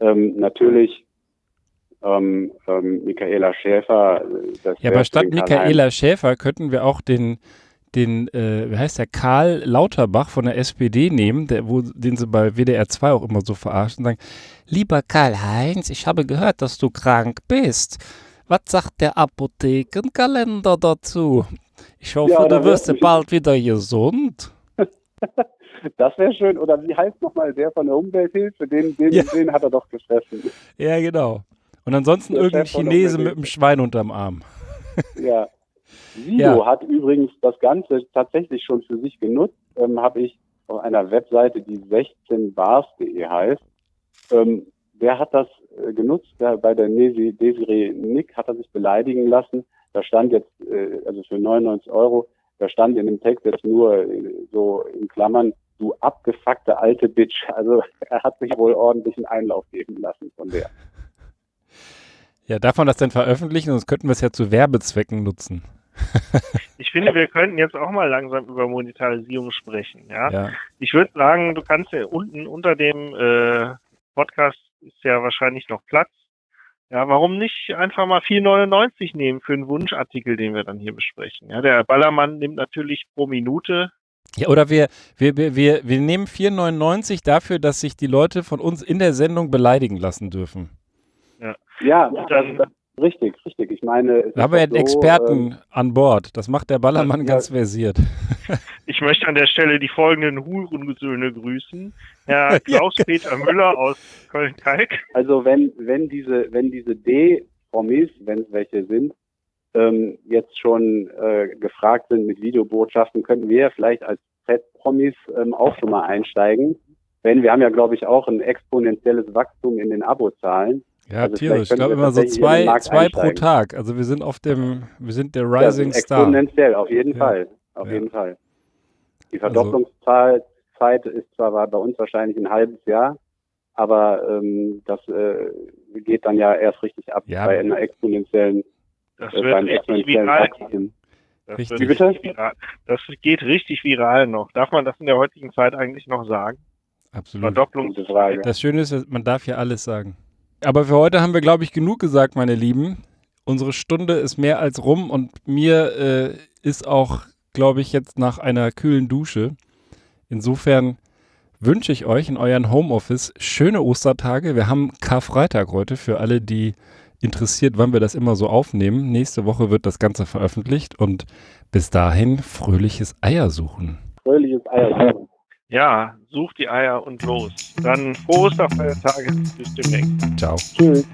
Ähm, natürlich ähm, ähm, Michaela Schäfer. ja, aber statt Michaela Schäfer könnten wir auch den, den äh, wie heißt der, Karl Lauterbach von der SPD nehmen, der, wo, den sie bei WDR 2 auch immer so verarschen, sagen, lieber Karl-Heinz, ich habe gehört, dass du krank bist. Was sagt der Apothekenkalender dazu? Ich hoffe, ja, du wirst bald wieder gesund. Das wäre schön. Oder wie heißt nochmal der von der Umwelthilfe? Den, den, ja. den hat er doch gefressen. Ja, genau. Und ansonsten der irgendein Chinese mit einem Schwein unterm Arm. Ja. Sido ja. hat übrigens das Ganze tatsächlich schon für sich genutzt. Ähm, Habe ich auf einer Webseite, die 16bars.de heißt. Ähm, der hat das äh, genutzt, der, bei der Desiree Nick hat er sich beleidigen lassen. Da stand jetzt, äh, also für 99 Euro, da stand in dem Text jetzt nur äh, so in Klammern, du abgefuckte alte Bitch. Also er hat sich wohl ordentlich einen Einlauf geben lassen von der. Ja, darf man das denn veröffentlichen? Sonst könnten wir es ja zu Werbezwecken nutzen. ich finde, wir könnten jetzt auch mal langsam über Monetarisierung sprechen. Ja, ja. ich würde sagen, du kannst ja unten unter dem äh, Podcast ist ja wahrscheinlich noch Platz. Ja, warum nicht einfach mal 4,99 nehmen für einen Wunschartikel, den wir dann hier besprechen? Ja, der Ballermann nimmt natürlich pro Minute. Ja, oder wir, wir, wir, wir, wir nehmen 4,99 dafür, dass sich die Leute von uns in der Sendung beleidigen lassen dürfen. Ja, ja dann, richtig, richtig. Ich meine, da haben wir ja einen so, Experten äh, an Bord. Das macht der Ballermann ja, ganz versiert. Ich möchte an der Stelle die folgenden Hurensöhne grüßen. Herr Klaus-Peter Müller aus Köln-Kalk. Also wenn, wenn diese, wenn diese D-Promis, wenn es welche sind, ähm, jetzt schon äh, gefragt sind mit Videobotschaften, könnten wir vielleicht als Z-Promis ähm, auch schon mal einsteigen. Wenn wir haben ja, glaube ich, auch ein exponentielles Wachstum in den Abozahlen. Ja, also tierisch. Ich glaube immer so zwei, zwei pro Tag. Also wir sind auf dem, wir sind der Rising ja, Star. Exponentiell, auf jeden ja. Fall. Auf ja. jeden Fall. Die Verdopplungszeit also, ist zwar bei uns wahrscheinlich ein halbes Jahr, aber ähm, das äh, geht dann ja erst richtig ab ja. bei einer exponentiellen das äh, beim exponentiellen Wachstum. Das, richtig. Viral. das geht richtig viral noch. Darf man das in der heutigen Zeit eigentlich noch sagen? Absolut. Verdopplungsfrage. Das Schöne ist, man darf ja alles sagen. Aber für heute haben wir, glaube ich, genug gesagt, meine Lieben. Unsere Stunde ist mehr als rum und mir äh, ist auch glaube ich, jetzt nach einer kühlen Dusche. Insofern wünsche ich euch in euren Homeoffice schöne Ostertage. Wir haben Karfreitag heute für alle, die interessiert, wann wir das immer so aufnehmen. Nächste Woche wird das Ganze veröffentlicht und bis dahin fröhliches Eiersuchen. Fröhliches Eier suchen. Ja, such die Eier und los. Dann frohe Osterfeiertage. Bis demnächst. Ciao. Tschüss.